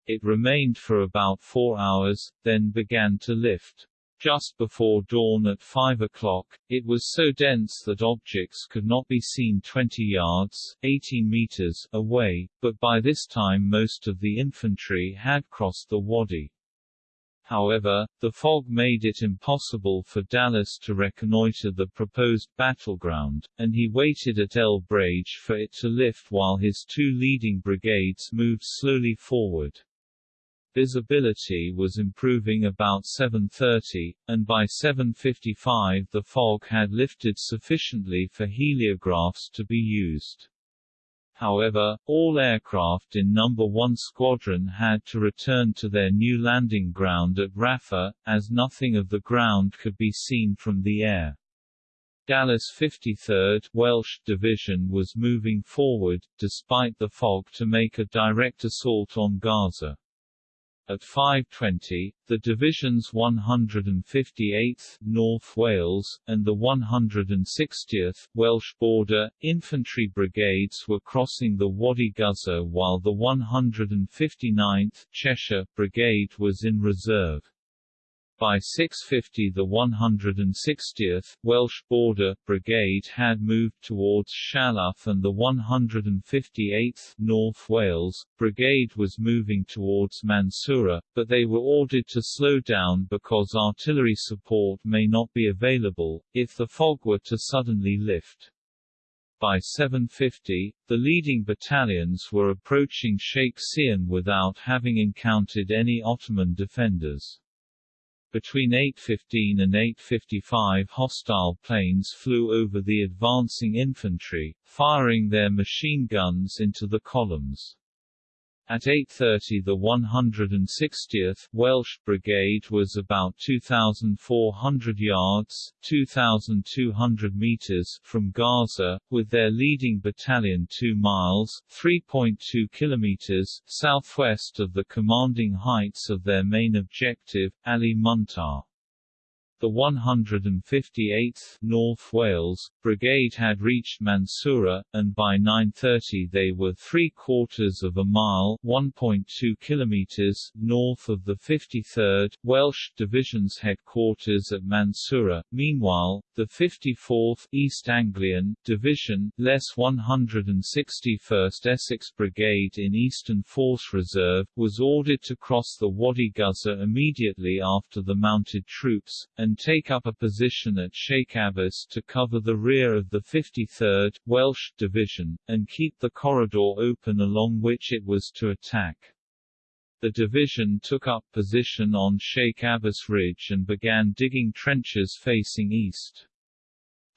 It remained for about four hours, then began to lift. Just before dawn at 5 o'clock, it was so dense that objects could not be seen 20 yards 18 meters away, but by this time most of the infantry had crossed the wadi. However, the fog made it impossible for Dallas to reconnoiter the proposed battleground, and he waited at El Brage for it to lift while his two leading brigades moved slowly forward. Visibility was improving about 7.30, and by 7.55 the fog had lifted sufficiently for heliographs to be used. However, all aircraft in No. 1 Squadron had to return to their new landing ground at Rafa, as nothing of the ground could be seen from the air. Dallas 53rd Welsh Division was moving forward, despite the fog to make a direct assault on Gaza. At 5.20, the division's 158th North Wales, and the 160th Welsh Border, infantry brigades were crossing the Wadi Ghuzzar while the 159th Cheshire Brigade was in reserve. By 650 the 160th Welsh Border Brigade had moved towards Shalaf and the 158th North Wales Brigade was moving towards Mansoura, but they were ordered to slow down because artillery support may not be available, if the fog were to suddenly lift. By 750, the leading battalions were approaching Sheikh Sian without having encountered any Ottoman defenders. Between 8.15 and 8.55 hostile planes flew over the advancing infantry, firing their machine guns into the columns. At 8.30 the 160th Welsh Brigade was about 2,400 yards 2,200 meters from Gaza, with their leading battalion 2 miles 3.2 kilometers southwest of the commanding heights of their main objective, Ali Muntar. The 158th North Wales Brigade had reached Mansoura, and by 9.30 they were three-quarters of a mile 1.2 kilometers north of the 53rd Welsh Division's headquarters at Mansoura. Meanwhile, the 54th East Anglian Division, less 161st Essex Brigade in Eastern Force Reserve, was ordered to cross the Wadi Ghuzzar immediately after the mounted troops, and and take up a position at Sheikh Abbas to cover the rear of the 53rd Welsh Division, and keep the corridor open along which it was to attack. The division took up position on Sheikh Abbas Ridge and began digging trenches facing east.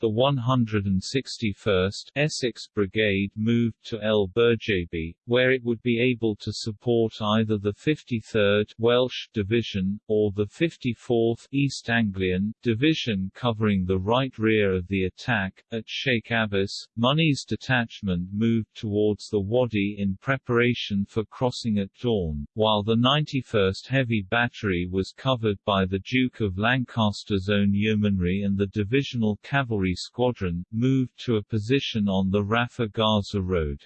The 161st Essex Brigade moved to El Burjabi, where it would be able to support either the 53rd Welsh Division, or the 54th East Anglian Division covering the right rear of the attack. At Sheikh Abbas, Money's detachment moved towards the Wadi in preparation for crossing at dawn, while the 91st Heavy Battery was covered by the Duke of Lancaster's own yeomanry and the Divisional Cavalry Squadron, moved to a position on the Rafah Gaza Road.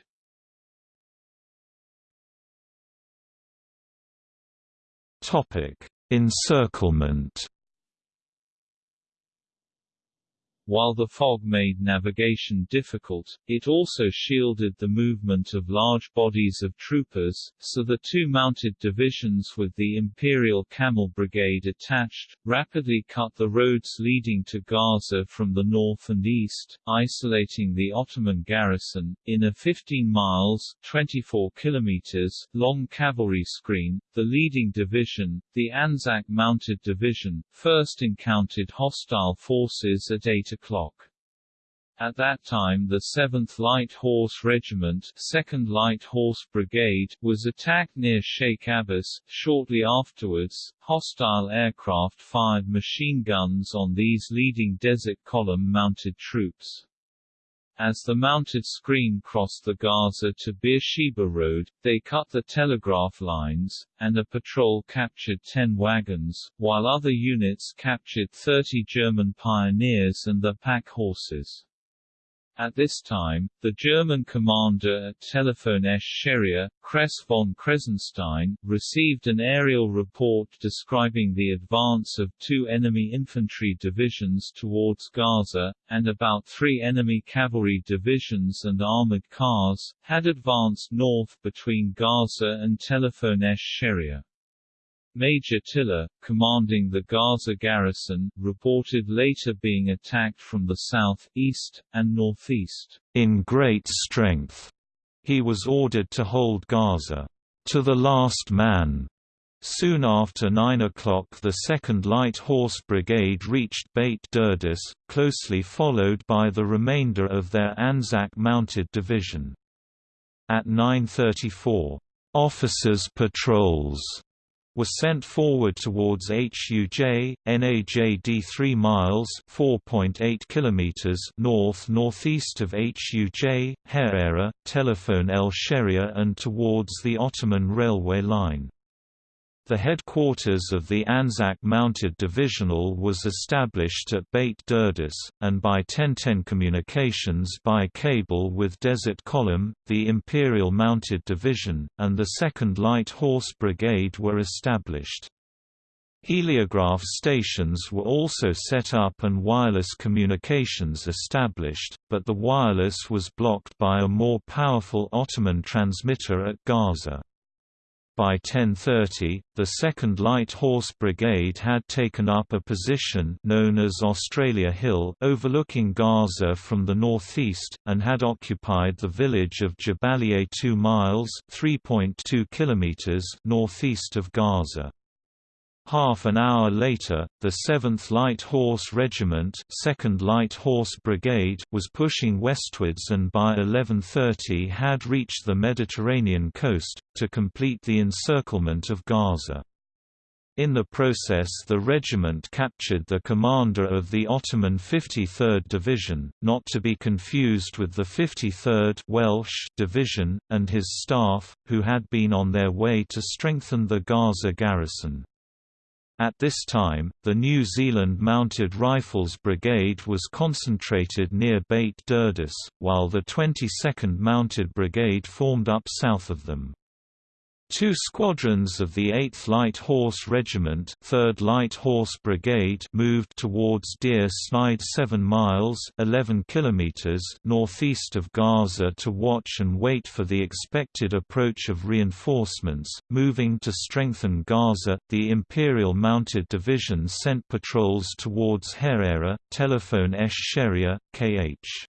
Topic: Encirclement While the fog made navigation difficult, it also shielded the movement of large bodies of troopers, so the two mounted divisions with the Imperial Camel Brigade attached, rapidly cut the roads leading to Gaza from the north and east, isolating the Ottoman garrison. In a 15 miles 24 kilometers long cavalry screen, the leading division, the Anzac Mounted Division, first encountered hostile forces at 8 o'clock. At that time the 7th Light Horse Regiment 2nd Light Horse Brigade was attacked near Sheikh Abbas. Shortly afterwards, hostile aircraft fired machine guns on these leading Desert Column mounted troops. As the mounted screen crossed the Gaza to Beersheba Road, they cut the telegraph lines, and a patrol captured 10 wagons, while other units captured 30 German pioneers and their pack horses. At this time, the German commander at Telefon Esch Scheria, Kress von Kressenstein, received an aerial report describing the advance of two enemy infantry divisions towards Gaza, and about three enemy cavalry divisions and armored cars, had advanced north between Gaza and Telefon Esch Scheria. Major Tiller, commanding the Gaza garrison, reported later being attacked from the south, east, and northeast. In great strength, he was ordered to hold Gaza to the last man. Soon after 9 o'clock the 2nd Light Horse Brigade reached Beit Durdis, closely followed by the remainder of their Anzac Mounted Division. At 9.34, "'Officers' patrols' was sent forward towards HUJ, NAJD 3 miles (4.8 kilometers) north-northeast of HUJ, Hareira, Telephone El Sheria and towards the Ottoman railway line. The headquarters of the Anzac Mounted Divisional was established at Beit Durdis, and by 1010 communications by cable with Desert Column, the Imperial Mounted Division, and the 2nd Light Horse Brigade were established. Heliograph stations were also set up and wireless communications established, but the wireless was blocked by a more powerful Ottoman transmitter at Gaza. By 1030, the 2nd Light Horse Brigade had taken up a position known as Australia Hill overlooking Gaza from the northeast, and had occupied the village of Jabalia 2 miles km northeast of Gaza. Half an hour later, the 7th Light Horse Regiment 2nd Light Horse Brigade was pushing westwards and by 11.30 had reached the Mediterranean coast, to complete the encirclement of Gaza. In the process the regiment captured the commander of the Ottoman 53rd Division, not to be confused with the 53rd Welsh Division, and his staff, who had been on their way to strengthen the Gaza garrison. At this time, the New Zealand Mounted Rifles Brigade was concentrated near Beit Durdis, while the 22nd Mounted Brigade formed up south of them. Two squadrons of the 8th Light Horse Regiment 3rd Light Horse Brigade moved towards Deir Sneid 7 miles 11 kilometers northeast of Gaza to watch and wait for the expected approach of reinforcements, moving to strengthen Gaza. The Imperial Mounted Division sent patrols towards Hareira, Telephone Esh Sheria, KH.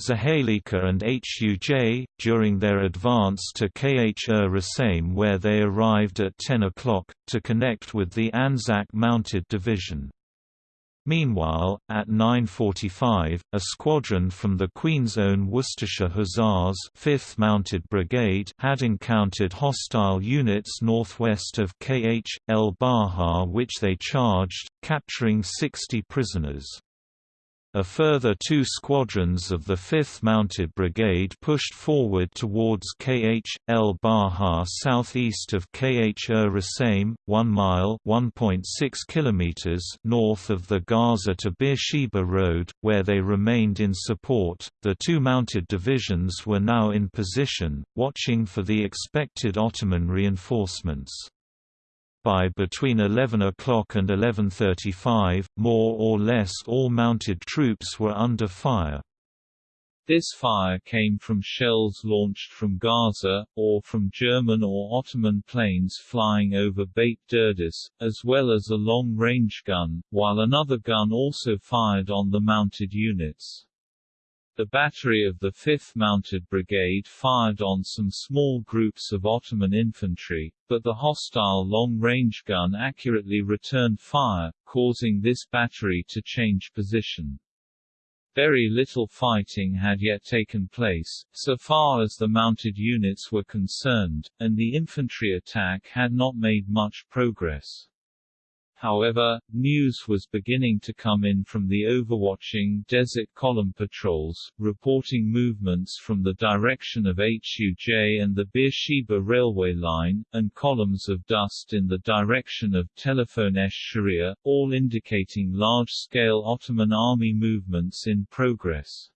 Zahalika and Huj, during their advance to Kh Rasaim where they arrived at 10 o'clock, to connect with the Anzac Mounted Division. Meanwhile, at 9.45, a squadron from the Queen's Own Worcestershire Hussars 5th Mounted Brigade had encountered hostile units northwest of Kh. El Baha which they charged, capturing 60 prisoners. A further two squadrons of the 5th Mounted Brigade pushed forward towards Kh. El Baha southeast of Kh Ur er Rasaim, 1 mile km north of the Gaza to Beersheba Road, where they remained in support. The two mounted divisions were now in position, watching for the expected Ottoman reinforcements by between 11 o'clock and 11.35, more or less all mounted troops were under fire. This fire came from shells launched from Gaza, or from German or Ottoman planes flying over Beit Durdis, as well as a long-range gun, while another gun also fired on the mounted units. The battery of the 5th Mounted Brigade fired on some small groups of Ottoman infantry, but the hostile long-range gun accurately returned fire, causing this battery to change position. Very little fighting had yet taken place, so far as the mounted units were concerned, and the infantry attack had not made much progress. However, news was beginning to come in from the overwatching Desert Column patrols, reporting movements from the direction of HUJ and the Beersheba railway line, and columns of dust in the direction of Telephone esh Sharia, all indicating large-scale Ottoman army movements in progress.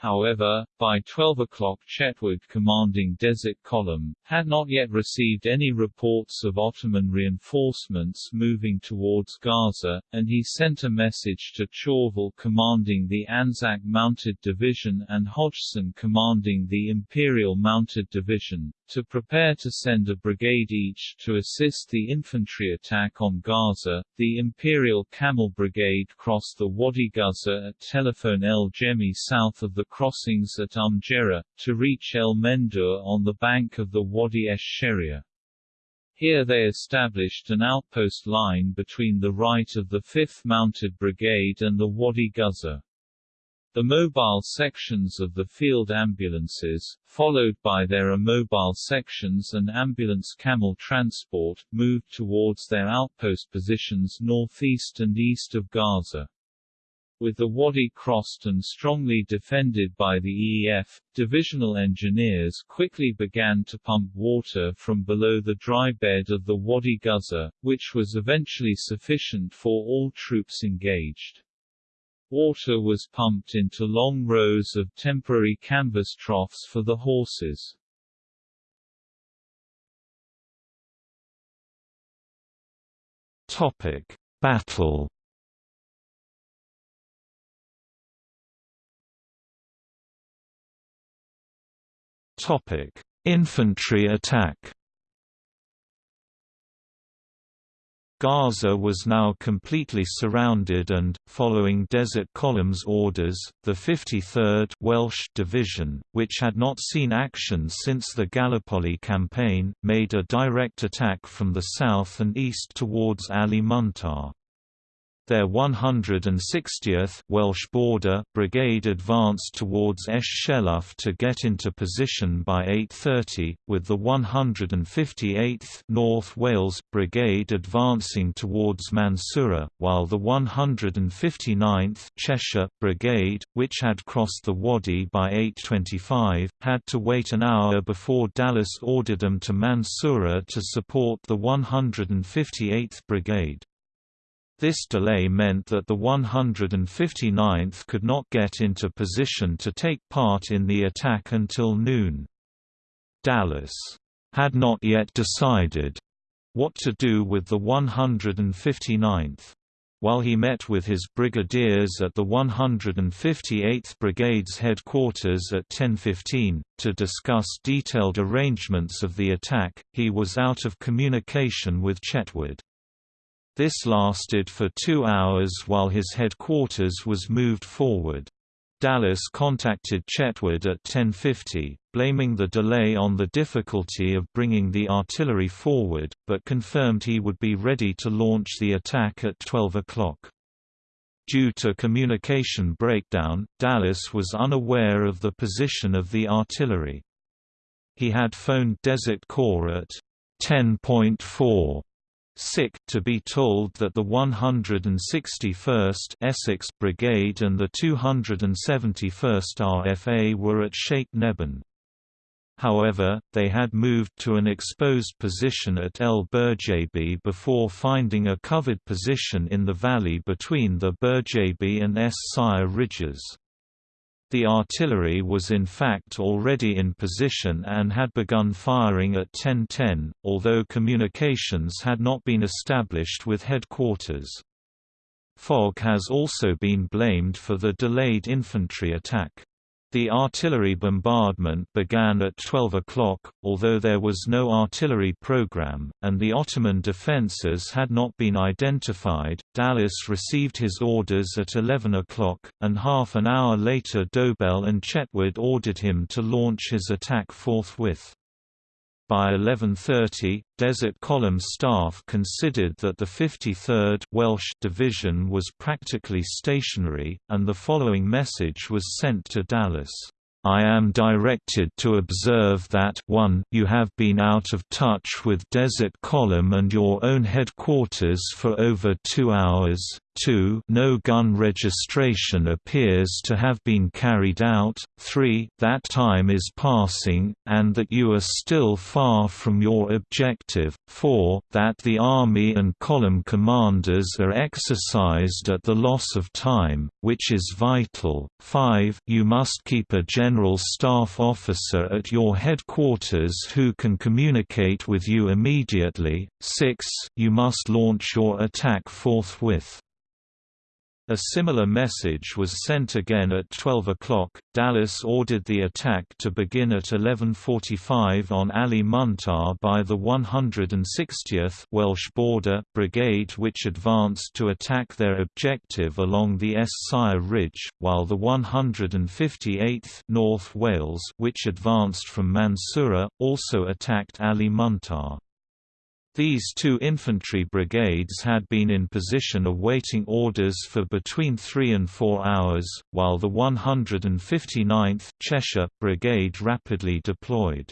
However, by 12 o'clock Chetwode commanding Desert Column, had not yet received any reports of Ottoman reinforcements moving towards Gaza, and he sent a message to Chauvel commanding the Anzac Mounted Division and Hodgson commanding the Imperial Mounted Division, to prepare to send a brigade each to assist the infantry attack on Gaza. The Imperial Camel Brigade crossed the Wadi Gaza at Telephone El Jemi south of the crossings at Umjera, to reach El Mendur on the bank of the Wadi esh Sharia. Here they established an outpost line between the right of the 5th Mounted Brigade and the Wadi Gaza. The mobile sections of the field ambulances, followed by their immobile sections and ambulance camel transport, moved towards their outpost positions northeast and east of Gaza. With the Wadi crossed and strongly defended by the EEF, divisional engineers quickly began to pump water from below the dry bed of the Wadi Gaza, which was eventually sufficient for all troops engaged. Water was pumped into long rows of temporary canvas troughs for the horses. Topic: Battle. Topic: Infantry attack. Gaza was now completely surrounded and, following Desert Column's orders, the 53rd Welsh Division, which had not seen action since the Gallipoli campaign, made a direct attack from the south and east towards Ali Muntar. Their 160th Welsh Border Brigade advanced towards Esh Sheluf to get into position by 8.30, with the 158th North Wales Brigade advancing towards Mansoura, while the 159th Cheshire Brigade, which had crossed the Wadi by 8.25, had to wait an hour before Dallas ordered them to Mansoura to support the 158th Brigade. This delay meant that the 159th could not get into position to take part in the attack until noon. Dallas had not yet decided what to do with the 159th. While he met with his brigadiers at the 158th Brigade's headquarters at 10.15, to discuss detailed arrangements of the attack, he was out of communication with Chetwode. This lasted for two hours while his headquarters was moved forward. Dallas contacted Chetwode at 10.50, blaming the delay on the difficulty of bringing the artillery forward, but confirmed he would be ready to launch the attack at 12 o'clock. Due to communication breakdown, Dallas was unaware of the position of the artillery. He had phoned Desert Corps at 10.4 sick to be told that the 161st Essex Brigade and the 271st RFA were at Sheikh Neban. However, they had moved to an exposed position at El Burjabi before finding a covered position in the valley between the Burjabi and Es Sire ridges. The artillery was in fact already in position and had begun firing at 10:10, although communications had not been established with headquarters. Fog has also been blamed for the delayed infantry attack. The artillery bombardment began at 12 o'clock, although there was no artillery program, and the Ottoman defences had not been identified. Dallas received his orders at 11 o'clock, and half an hour later Dobell and Chetwode ordered him to launch his attack forthwith. By 11.30, Desert Column staff considered that the 53rd Welsh Division was practically stationary, and the following message was sent to Dallas. I am directed to observe that 1 you have been out of touch with Desert Column and your own headquarters for over two hours, 2 no gun registration appears to have been carried out, 3 that time is passing, and that you are still far from your objective, 4 that the Army and column commanders are exercised at the loss of time, which is vital, 5 you must keep a general staff officer at your headquarters who can communicate with you immediately, 6 you must launch your attack forthwith. A similar message was sent again at 12 o'clock. Dallas ordered the attack to begin at 11:45 on Ali Muntar by the 160th Welsh Border Brigade, which advanced to attack their objective along the Sire Ridge, while the 158th North Wales, which advanced from Mansoura, also attacked Ali Muntar. These two infantry brigades had been in position awaiting orders for between three and four hours, while the 159th Cheshire Brigade rapidly deployed.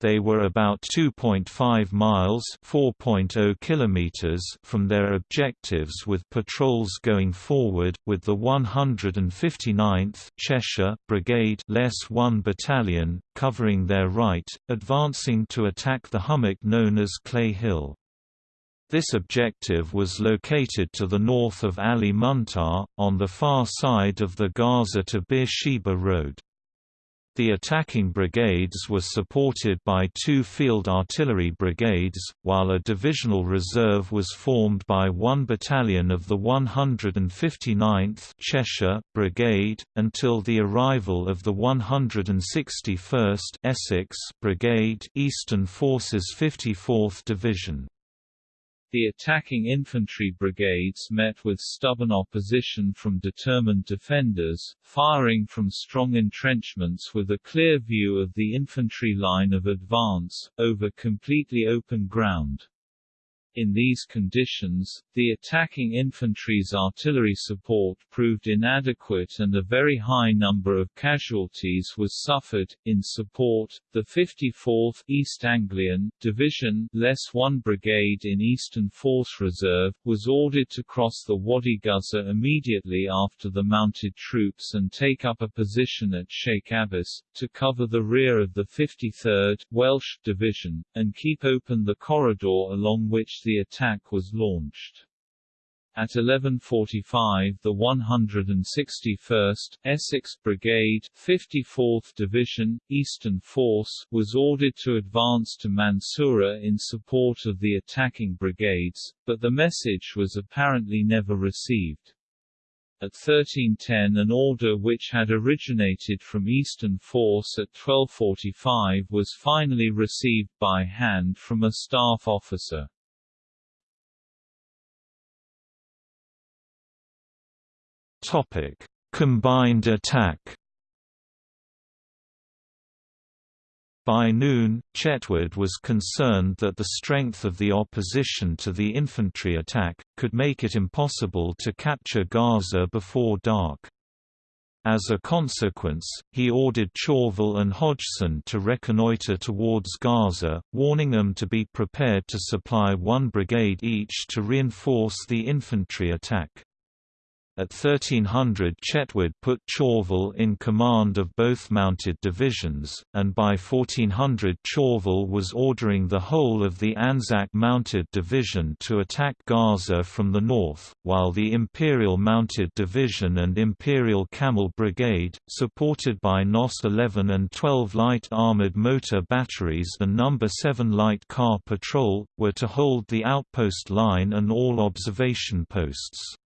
They were about 2.5 miles (4.0 kilometers) from their objectives with patrols going forward with the 159th Cheshire Brigade less 1 battalion covering their right, advancing to attack the hummock known as Clay Hill. This objective was located to the north of Ali Muntar, on the far side of the Gaza to Beersheba road. The attacking brigades were supported by two field artillery brigades, while a divisional reserve was formed by one battalion of the 159th Cheshire Brigade, until the arrival of the 161st Essex Brigade Eastern Forces 54th Division. The attacking infantry brigades met with stubborn opposition from determined defenders, firing from strong entrenchments with a clear view of the infantry line of advance, over completely open ground. In these conditions, the attacking infantry's artillery support proved inadequate and a very high number of casualties was suffered. In support, the 54th East Anglian Division, less 1 brigade in Eastern Force Reserve, was ordered to cross the Wadi Ghuzzar immediately after the mounted troops and take up a position at Sheikh Abbas, to cover the rear of the 53rd Welsh Division, and keep open the corridor along which the attack was launched. At 11.45 the 161st, Essex Brigade 54th Division, Eastern Force, was ordered to advance to Mansoura in support of the attacking brigades, but the message was apparently never received. At 1310 an order which had originated from Eastern Force at 1245 was finally received by hand from a staff officer. Topic: Combined attack. By noon, Chetwode was concerned that the strength of the opposition to the infantry attack, could make it impossible to capture Gaza before dark. As a consequence, he ordered Chauvel and Hodgson to reconnoiter towards Gaza, warning them to be prepared to supply one brigade each to reinforce the infantry attack. At 1300 Chetwode put Chauvel in command of both mounted divisions, and by 1400 Chauvel was ordering the whole of the Anzac Mounted Division to attack Gaza from the north, while the Imperial Mounted Division and Imperial Camel Brigade, supported by NOS 11 and 12 light armored motor batteries and No. 7 light car patrol, were to hold the outpost line and all observation posts.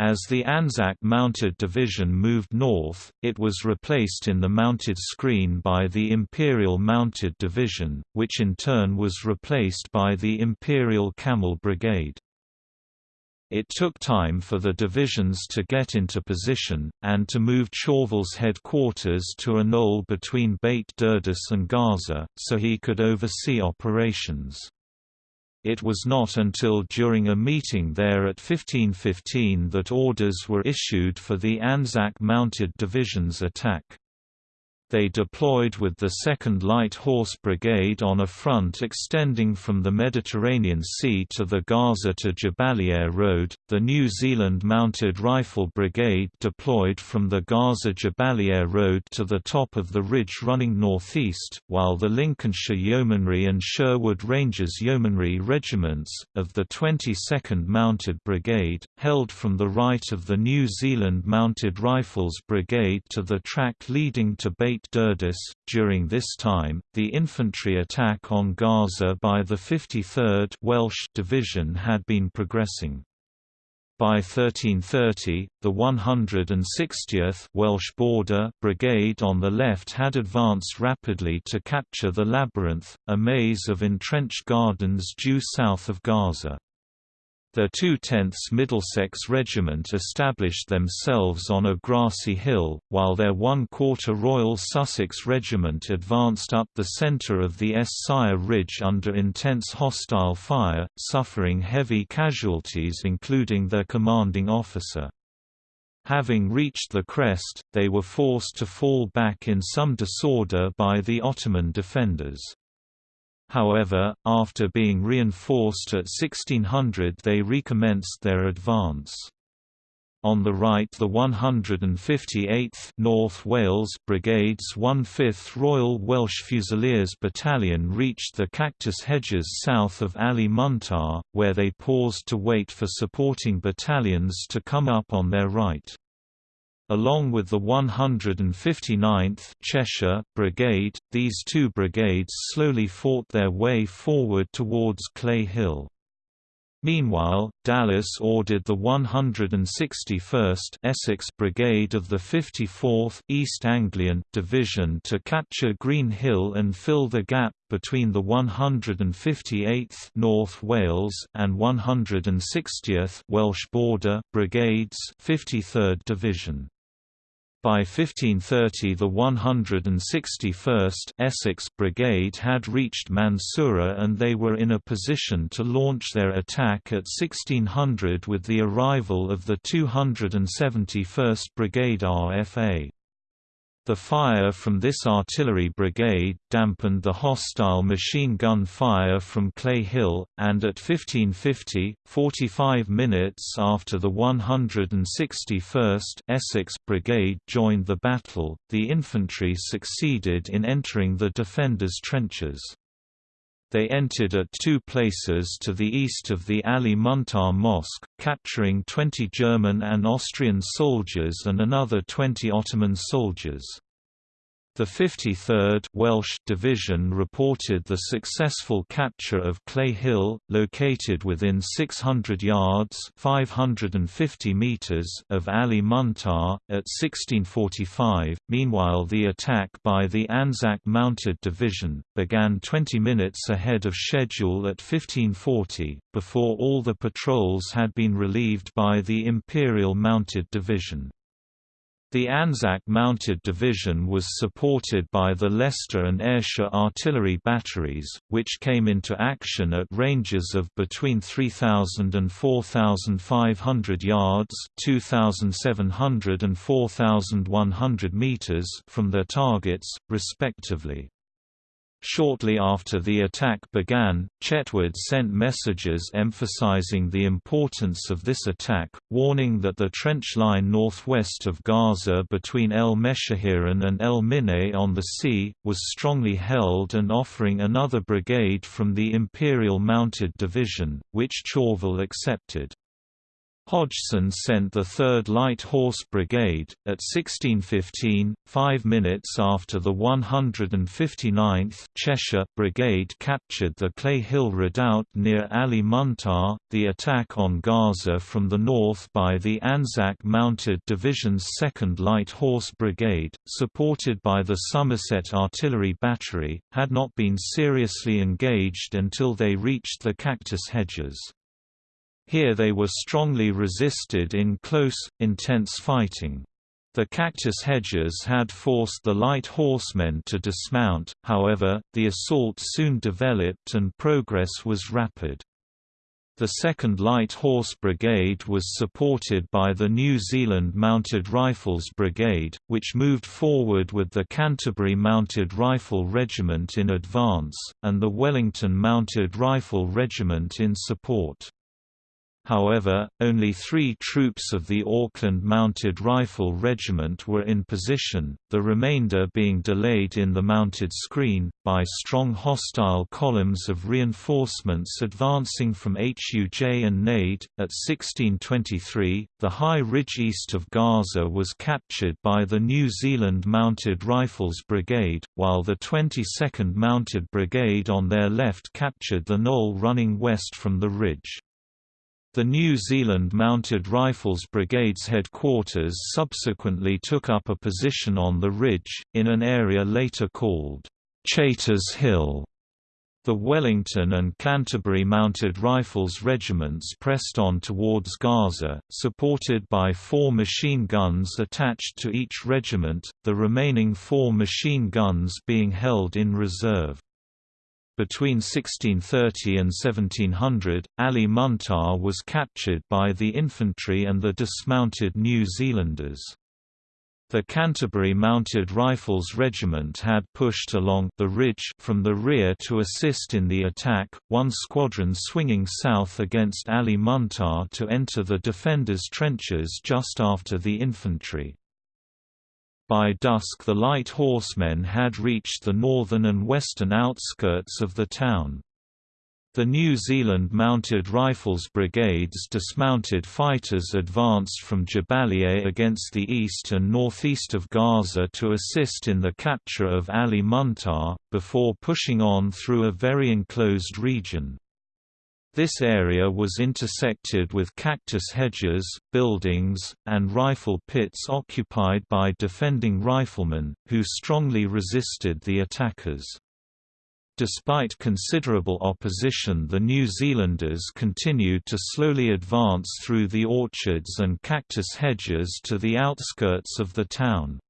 As the Anzac Mounted Division moved north, it was replaced in the mounted screen by the Imperial Mounted Division, which in turn was replaced by the Imperial Camel Brigade. It took time for the divisions to get into position, and to move Chauvel's headquarters to a knoll between Beit Durdis and Gaza, so he could oversee operations. It was not until during a meeting there at 1515 that orders were issued for the Anzac Mounted Division's attack. They deployed with the 2nd Light Horse Brigade on a front extending from the Mediterranean Sea to the Gaza to Jabalia Road, the New Zealand Mounted Rifle Brigade deployed from the Gaza-Jabalia Road to the top of the ridge running northeast, while the Lincolnshire Yeomanry and Sherwood Rangers Yeomanry regiments, of the 22nd Mounted Brigade, held from the right of the New Zealand Mounted Rifles Brigade to the track leading to During this time, the infantry attack on Gaza by the 53rd Welsh Division had been progressing. By 1330, the 160th Welsh Border Brigade on the left had advanced rapidly to capture the Labyrinth, a maze of entrenched gardens due south of Gaza. Their 2/10ths Middlesex Regiment established themselves on a grassy hill, while their 1 quarter Royal Sussex Regiment advanced up the centre of the Sire Ridge under intense hostile fire, suffering heavy casualties including their commanding officer. Having reached the crest, they were forced to fall back in some disorder by the Ottoman defenders. However, after being reinforced at 1600 they recommenced their advance. On the right the 158th North Wales Brigade's 1/5th Royal Welsh Fusiliers Battalion reached the cactus hedges south of Ali Muntar, where they paused to wait for supporting battalions to come up on their right. Along with the 159th Cheshire Brigade, these two brigades slowly fought their way forward towards Clay Hill. Meanwhile, Dallas ordered the 161st Essex Brigade of the 54th East Anglian Division to capture Green Hill and fill the gap between the 158th North Wales and 160th Welsh Border Brigades 53rd Division. By 1530 the 161st Essex Brigade had reached Mansoura and they were in a position to launch their attack at 1600 with the arrival of the 271st Brigade RFA. The fire from this artillery brigade dampened the hostile machine gun fire from Clay Hill, and at 1550, 45 minutes after the 161st Essex Brigade joined the battle, the infantry succeeded in entering the defenders' trenches. They entered at two places to the east of the Ali Muntar Mosque, capturing 20 German and Austrian soldiers and another 20 Ottoman soldiers. The 53rd Welsh Division reported the successful capture of Clay Hill, located within 600 yards (550 meters) of Ali Muntar at 1645. Meanwhile, the attack by the Anzac Mounted Division began 20 minutes ahead of schedule at 1540, before all the patrols had been relieved by the Imperial Mounted Division. The Anzac Mounted Division was supported by the Leicester and Ayrshire artillery batteries, which came into action at ranges of between 3,000 and 4,500 yards 2,700 and 4,100 metres from their targets, respectively. Shortly after the attack began, Chetwode sent messages emphasizing the importance of this attack, warning that the trench line northwest of Gaza between El Meshahiran and El Mineh on the sea, was strongly held and offering another brigade from the Imperial Mounted Division, which Chauvel accepted. Hodgson sent the 3rd Light Horse Brigade, at 1615, five minutes after the 159th Cheshire Brigade captured the Clay Hill Redoubt near Ali Muntar, the attack on Gaza from the north by the Anzac Mounted Division's 2nd Light Horse Brigade, supported by the Somerset Artillery Battery, had not been seriously engaged until they reached the Cactus Hedges. Here they were strongly resisted in close, intense fighting. The cactus hedges had forced the light horsemen to dismount, however, the assault soon developed and progress was rapid. The 2nd Light Horse Brigade was supported by the New Zealand Mounted Rifles Brigade, which moved forward with the Canterbury Mounted Rifle Regiment in advance, and the Wellington Mounted Rifle Regiment in support. However, only three troops of the Auckland Mounted Rifle Regiment were in position, the remainder being delayed in the mounted screen, by strong hostile columns of reinforcements advancing from Huj and Nade. At 1623, the high ridge east of Gaza was captured by the New Zealand Mounted Rifles Brigade, while the 22nd Mounted Brigade on their left captured the knoll running west from the ridge. The New Zealand Mounted Rifles Brigade's headquarters subsequently took up a position on the ridge, in an area later called Chaytor's Hill. The Wellington and Canterbury Mounted Rifles regiments pressed on towards Gaza, supported by four machine guns attached to each regiment, the remaining four machine guns being held in reserve. Between 1630 and 1700, Ali Muntar was captured by the infantry and the dismounted New Zealanders. The Canterbury Mounted Rifles Regiment had pushed along the ridge from the rear to assist in the attack, one squadron swinging south against Ali Muntar to enter the defenders' trenches just after the infantry. By dusk the light horsemen had reached the northern and western outskirts of the town. The New Zealand Mounted Rifles Brigade's dismounted fighters advanced from Jabalia against the east and northeast of Gaza to assist in the capture of Ali Muntar, before pushing on through a very enclosed region. This area was intersected with cactus hedges, buildings, and rifle pits occupied by defending riflemen, who strongly resisted the attackers. Despite considerable opposition the New Zealanders continued to slowly advance through the orchards and cactus hedges to the outskirts of the town.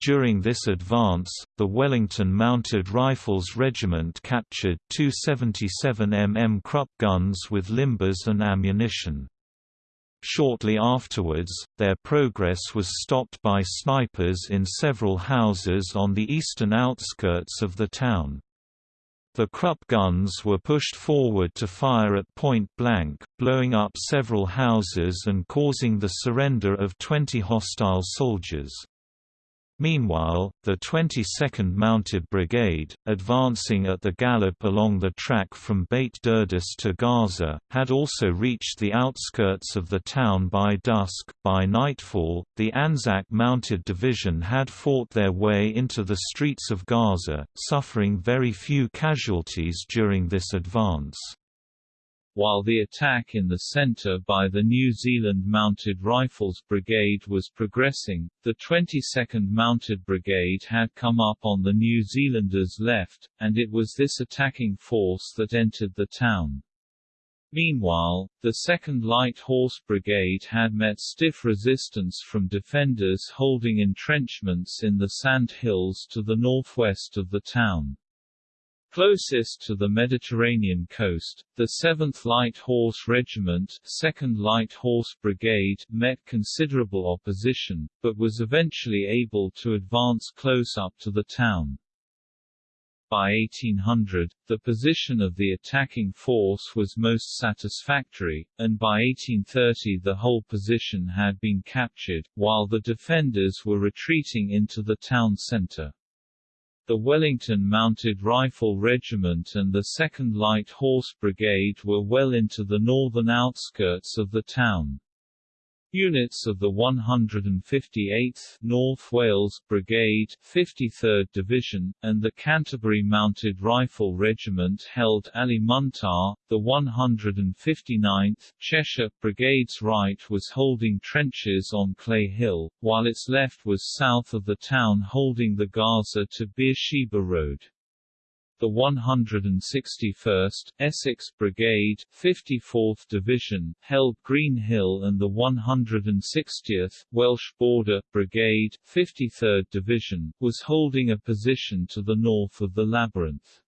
During this advance, the Wellington Mounted Rifles Regiment captured two 77 mm Krupp guns with limbers and ammunition. Shortly afterwards, their progress was stopped by snipers in several houses on the eastern outskirts of the town. The Krupp guns were pushed forward to fire at point blank, blowing up several houses and causing the surrender of 20 hostile soldiers. Meanwhile, the 22nd Mounted Brigade, advancing at the gallop along the track from Beit Durdis to Gaza, had also reached the outskirts of the town by dusk. By nightfall, the Anzac Mounted Division had fought their way into the streets of Gaza, suffering very few casualties during this advance. While the attack in the centre by the New Zealand Mounted Rifles Brigade was progressing, the 22nd Mounted Brigade had come up on the New Zealanders' left, and it was this attacking force that entered the town. Meanwhile, the 2nd Light Horse Brigade had met stiff resistance from defenders holding entrenchments in the sand hills to the northwest of the town. Closest to the Mediterranean coast, the 7th Light Horse Regiment 2nd Light Horse Brigade met considerable opposition, but was eventually able to advance close up to the town. By 1800, the position of the attacking force was most satisfactory, and by 1830 the whole position had been captured, while the defenders were retreating into the town centre. The Wellington Mounted Rifle Regiment and the 2nd Light Horse Brigade were well into the northern outskirts of the town. Units of the 158th North Wales Brigade, 53rd Division, and the Canterbury Mounted Rifle Regiment held Ali Muntar. The 159th Cheshire Brigade's right was holding trenches on Clay Hill, while its left was south of the town holding the Gaza to Beersheba Road. The 161st, Essex Brigade, 54th Division, held Green Hill and the 160th, Welsh Border, Brigade, 53rd Division, was holding a position to the north of the labyrinth.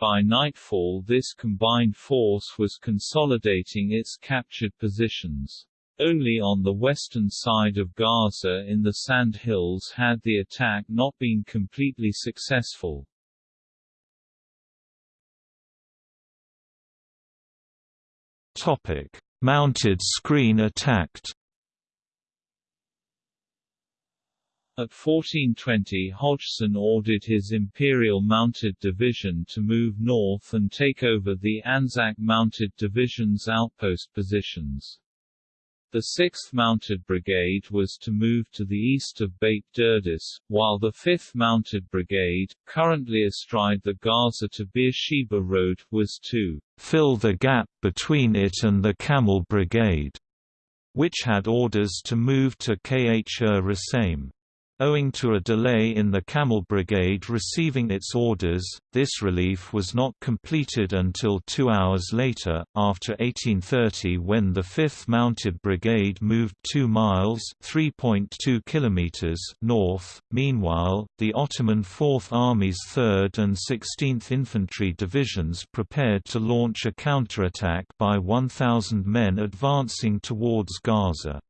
By nightfall this combined force was consolidating its captured positions. Only on the western side of Gaza in the Sand Hills had the attack not been completely successful. Topic: Mounted screen attacked. At 1420 Hodgson ordered his Imperial Mounted Division to move north and take over the Anzac Mounted Division's outpost positions. The 6th Mounted Brigade was to move to the east of Beit Durdis, while the 5th Mounted Brigade, currently astride the Gaza to Beersheba Road, was to fill the gap between it and the Camel Brigade, which had orders to move to Khr Owing to a delay in the Camel Brigade receiving its orders, this relief was not completed until two hours later, after 1830 when the 5th Mounted Brigade moved 2 miles north. Meanwhile, the Ottoman Fourth Army's 3rd and 16th Infantry Divisions prepared to launch a counterattack by 1,000 men advancing towards Gaza.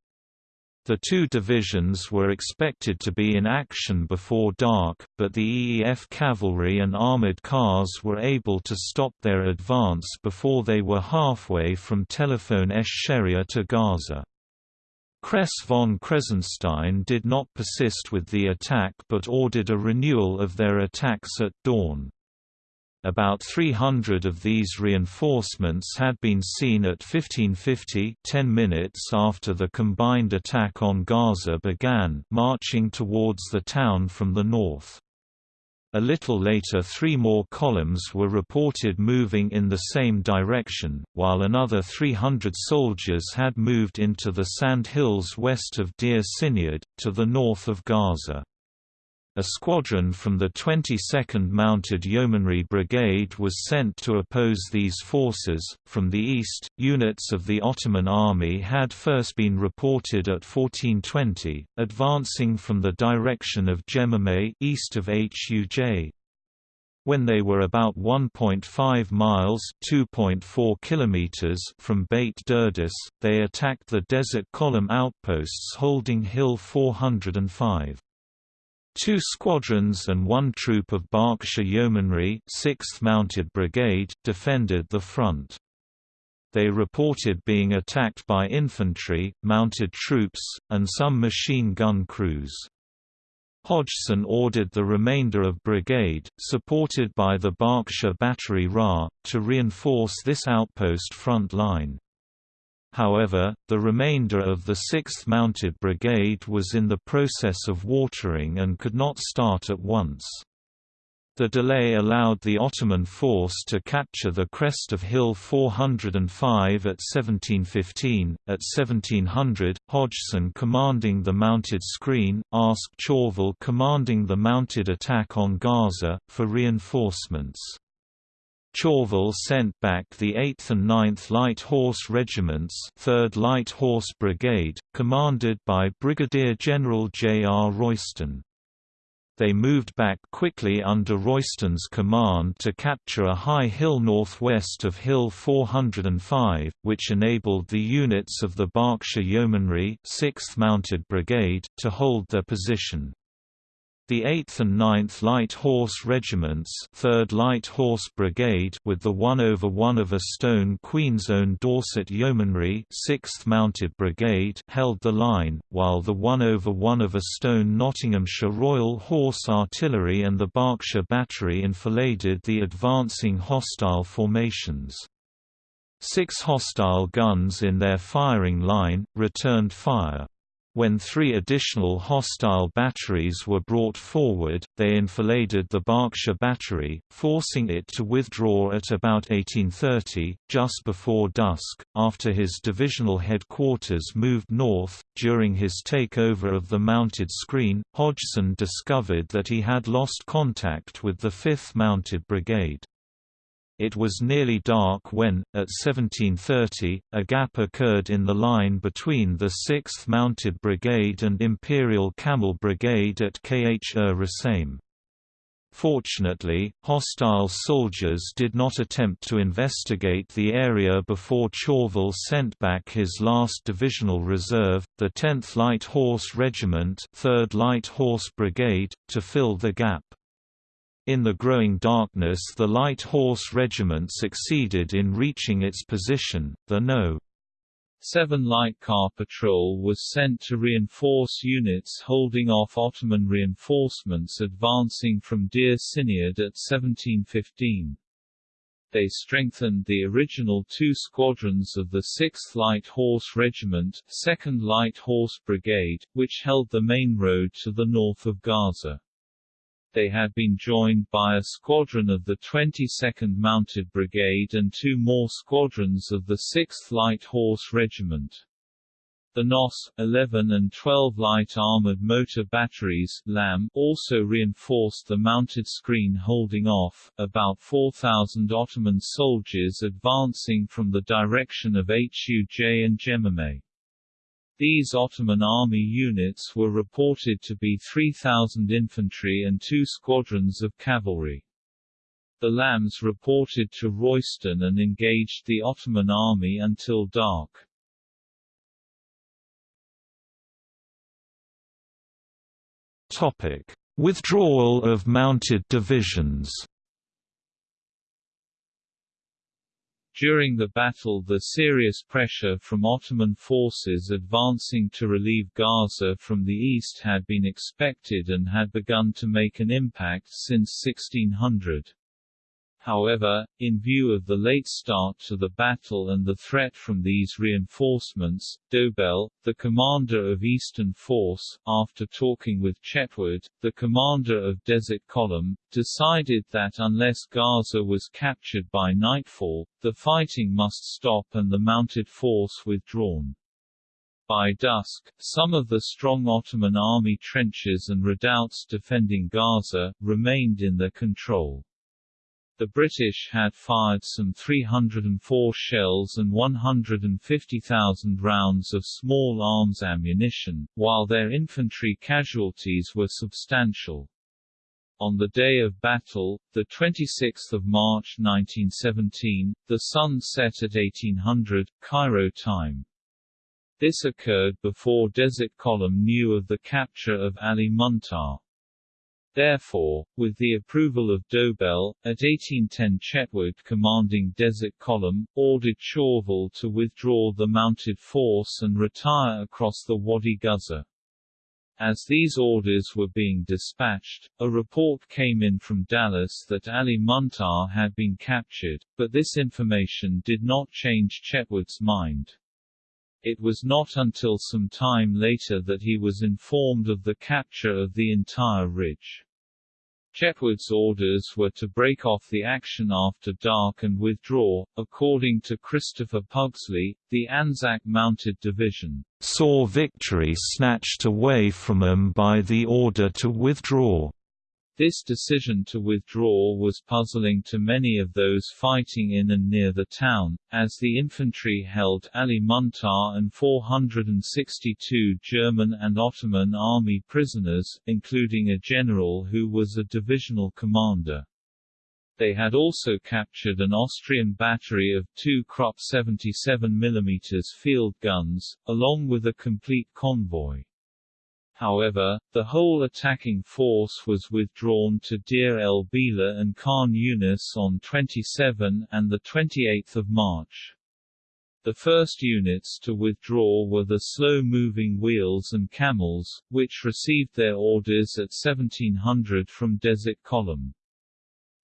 The two divisions were expected to be in action before dark, but the EEF cavalry and armored cars were able to stop their advance before they were halfway from Telephone esh Sheria to Gaza. Kress von Kressenstein did not persist with the attack but ordered a renewal of their attacks at dawn. About 300 of these reinforcements had been seen at 1550 10 minutes after the combined attack on Gaza began marching towards the town from the north. A little later three more columns were reported moving in the same direction, while another 300 soldiers had moved into the sand hills west of Deir Sinyad, to the north of Gaza. A squadron from the 22nd Mounted Yeomanry Brigade was sent to oppose these forces. From the east, units of the Ottoman army had first been reported at 1420, advancing from the direction of Gemame east of Huj. When they were about 1.5 miles (2.4 kilometers) from Beit Durdis, they attacked the Desert Column outposts holding Hill 405. Two squadrons and one troop of Berkshire Yeomanry 6th Mounted Brigade defended the front. They reported being attacked by infantry, mounted troops, and some machine gun crews. Hodgson ordered the remainder of brigade, supported by the Berkshire Battery Ra, to reinforce this outpost front line. However, the remainder of the 6th Mounted Brigade was in the process of watering and could not start at once. The delay allowed the Ottoman force to capture the crest of Hill 405 at 1715. At 1700, Hodgson commanding the mounted screen, asked Chauvel commanding the mounted attack on Gaza, for reinforcements. Chauvel sent back the 8th and 9th Light Horse Regiments 3rd Light Horse Brigade, commanded by Brigadier General J. R. Royston. They moved back quickly under Royston's command to capture a high hill northwest of Hill 405, which enabled the units of the Berkshire Yeomanry 6th Mounted Brigade to hold their position. The 8th and 9th Light Horse Regiments 3rd Light Horse Brigade with the 1 over 1 of a Stone Queen's Own Dorset Yeomanry 6th Mounted Brigade held the line, while the 1 over 1 of a Stone Nottinghamshire Royal Horse Artillery and the Berkshire Battery enfiladed the advancing hostile formations. Six hostile guns in their firing line, returned fire. When three additional hostile batteries were brought forward, they enfiladed the Berkshire Battery, forcing it to withdraw at about 1830, just before dusk. After his divisional headquarters moved north, during his takeover of the mounted screen, Hodgson discovered that he had lost contact with the 5th Mounted Brigade. It was nearly dark when, at 1730, a gap occurred in the line between the 6th Mounted Brigade and Imperial Camel Brigade at Khr er Rasaim. Fortunately, hostile soldiers did not attempt to investigate the area before Chauvel sent back his last divisional reserve, the 10th Light Horse Regiment 3rd Light Horse Brigade, to fill the gap. In the growing darkness the Light Horse Regiment succeeded in reaching its position, the No. 7 Light Car Patrol was sent to reinforce units holding off Ottoman reinforcements advancing from Deir Siniad at 1715. They strengthened the original two squadrons of the 6th Light Horse Regiment 2nd Light Horse Brigade, which held the main road to the north of Gaza they had been joined by a squadron of the 22nd Mounted Brigade and two more squadrons of the 6th Light Horse Regiment. The NOS, 11 and 12 light armored motor batteries LAM, also reinforced the mounted screen holding off, about 4,000 Ottoman soldiers advancing from the direction of Huj and Jemimeh. These Ottoman army units were reported to be 3,000 infantry and two squadrons of cavalry. The Lambs reported to Royston and engaged the Ottoman army until dark. Topic: Withdrawal of mounted divisions. During the battle the serious pressure from Ottoman forces advancing to relieve Gaza from the east had been expected and had begun to make an impact since 1600. However, in view of the late start to the battle and the threat from these reinforcements, Dobell, the commander of Eastern Force, after talking with Chetwode, the commander of Desert Column, decided that unless Gaza was captured by nightfall, the fighting must stop and the mounted force withdrawn. By dusk, some of the strong Ottoman army trenches and redoubts defending Gaza, remained in their control. The British had fired some 304 shells and 150,000 rounds of small arms ammunition, while their infantry casualties were substantial. On the day of battle, 26 March 1917, the sun set at 1800, Cairo time. This occurred before Desert Column knew of the capture of Ali Muntar. Therefore, with the approval of Dobell, at 1810 Chetwode commanding Desert Column, ordered Chauvel to withdraw the mounted force and retire across the Wadi Ghuzzar. As these orders were being dispatched, a report came in from Dallas that Ali Muntar had been captured, but this information did not change Chetwode's mind. It was not until some time later that he was informed of the capture of the entire ridge. Chetwode's orders were to break off the action after dark and withdraw. According to Christopher Pugsley, the Anzac Mounted Division saw victory snatched away from them by the order to withdraw. This decision to withdraw was puzzling to many of those fighting in and near the town, as the infantry held Ali Muntar and 462 German and Ottoman army prisoners, including a general who was a divisional commander. They had also captured an Austrian battery of two Krupp 77 mm field guns, along with a complete convoy. However, the whole attacking force was withdrawn to Deir el-Bila and Khan Yunis on 27 and 28 March. The first units to withdraw were the slow-moving wheels and camels, which received their orders at 1700 from Desert Column.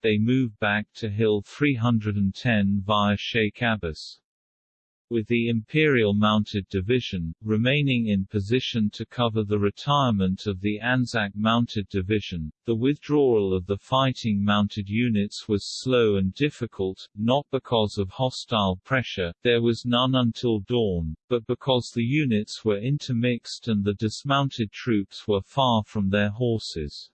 They moved back to Hill 310 via Sheikh Abbas with the Imperial Mounted Division, remaining in position to cover the retirement of the Anzac Mounted Division. The withdrawal of the fighting mounted units was slow and difficult, not because of hostile pressure, there was none until dawn, but because the units were intermixed and the dismounted troops were far from their horses.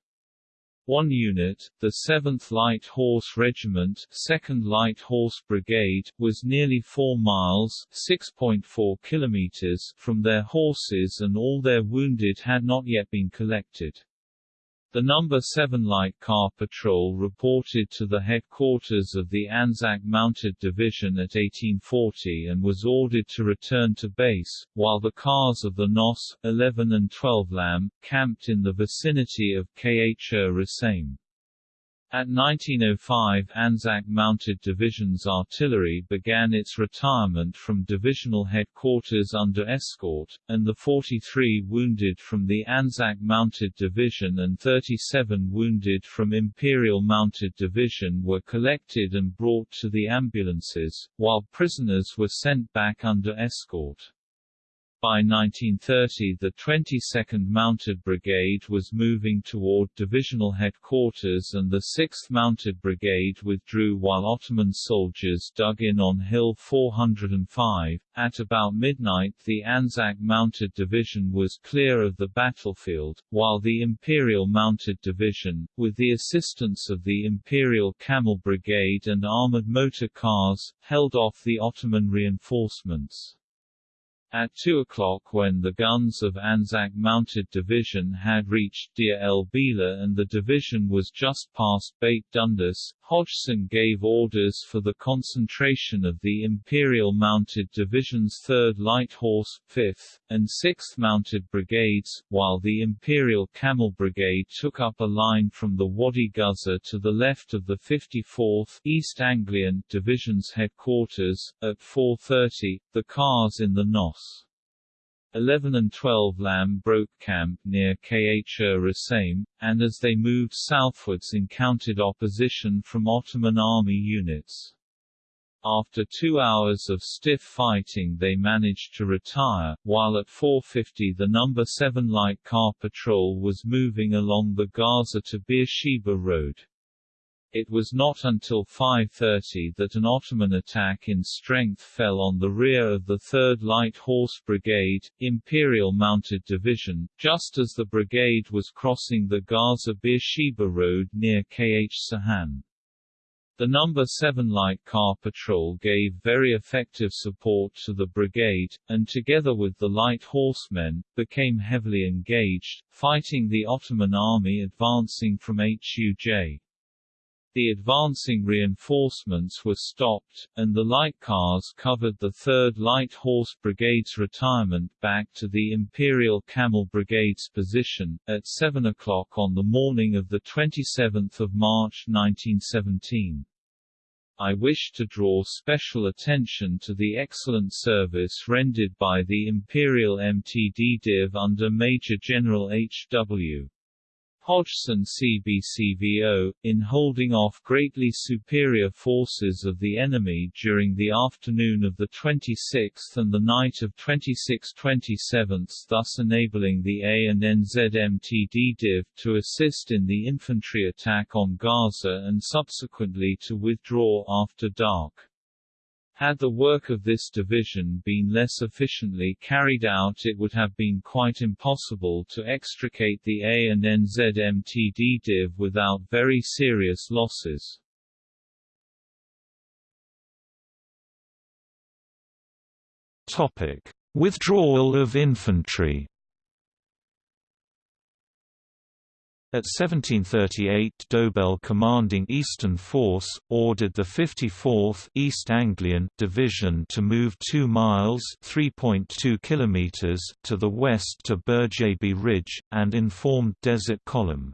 One unit, the 7th Light Horse Regiment 2nd Light Horse Brigade, was nearly 4 miles 6.4 kilometers from their horses and all their wounded had not yet been collected. The No. 7 Light Car Patrol reported to the headquarters of the Anzac Mounted Division at 1840 and was ordered to return to base, while the cars of the NOS, 11 and 12 LAM, camped in the vicinity of Khr Rasaim. At 1905 Anzac Mounted Division's artillery began its retirement from divisional headquarters under escort, and the 43 wounded from the Anzac Mounted Division and 37 wounded from Imperial Mounted Division were collected and brought to the ambulances, while prisoners were sent back under escort. By 1930 the 22nd Mounted Brigade was moving toward divisional headquarters and the 6th Mounted Brigade withdrew while Ottoman soldiers dug in on Hill 405. At about midnight the Anzac Mounted Division was clear of the battlefield, while the Imperial Mounted Division, with the assistance of the Imperial Camel Brigade and armored motor cars, held off the Ottoman reinforcements. At 2 o'clock when the guns of Anzac Mounted Division had reached Deir el Bila and the division was just past Beit Durdis, Hodgson gave orders for the concentration of the Imperial Mounted Division's 3rd Light Horse, 5th, and 6th Mounted Brigades, while the Imperial Camel Brigade took up a line from the Wadi Ghuzzar to the left of the 54th East Anglian Division's headquarters. At 4.30, the cars in the NOS 11 and 12 LAM broke camp near Khr Rasaim, and as they moved southwards encountered opposition from Ottoman army units. After two hours of stiff fighting they managed to retire, while at 4.50 the No. 7 Light Car Patrol was moving along the Gaza to Beersheba Road. It was not until 5.30 that an Ottoman attack in strength fell on the rear of the 3rd Light Horse Brigade, Imperial Mounted Division, just as the brigade was crossing the Gaza-Beersheba Road near Kh Sahan. The No. 7 Light Car Patrol gave very effective support to the brigade, and together with the light horsemen, became heavily engaged, fighting the Ottoman army advancing from Huj. The advancing reinforcements were stopped, and the light cars covered the 3rd Light Horse Brigade's retirement back to the Imperial Camel Brigade's position, at 7 o'clock on the morning of 27 March 1917. I wish to draw special attention to the excellent service rendered by the Imperial MTD Div under Major General H.W. Hodgson CBCVO, in holding off greatly superior forces of the enemy during the afternoon of the 26th and the night of 26-27, thus enabling the A and NZMTD Div to assist in the infantry attack on Gaza and subsequently to withdraw after dark. Had the work of this division been less efficiently carried out it would have been quite impossible to extricate the A and NZMTD div without very serious losses. Topic: Withdrawal of infantry At 1738 Dobell commanding Eastern Force, ordered the 54th East Anglian Division to move 2 miles to the west to Burjaby Ridge, and informed Desert Column.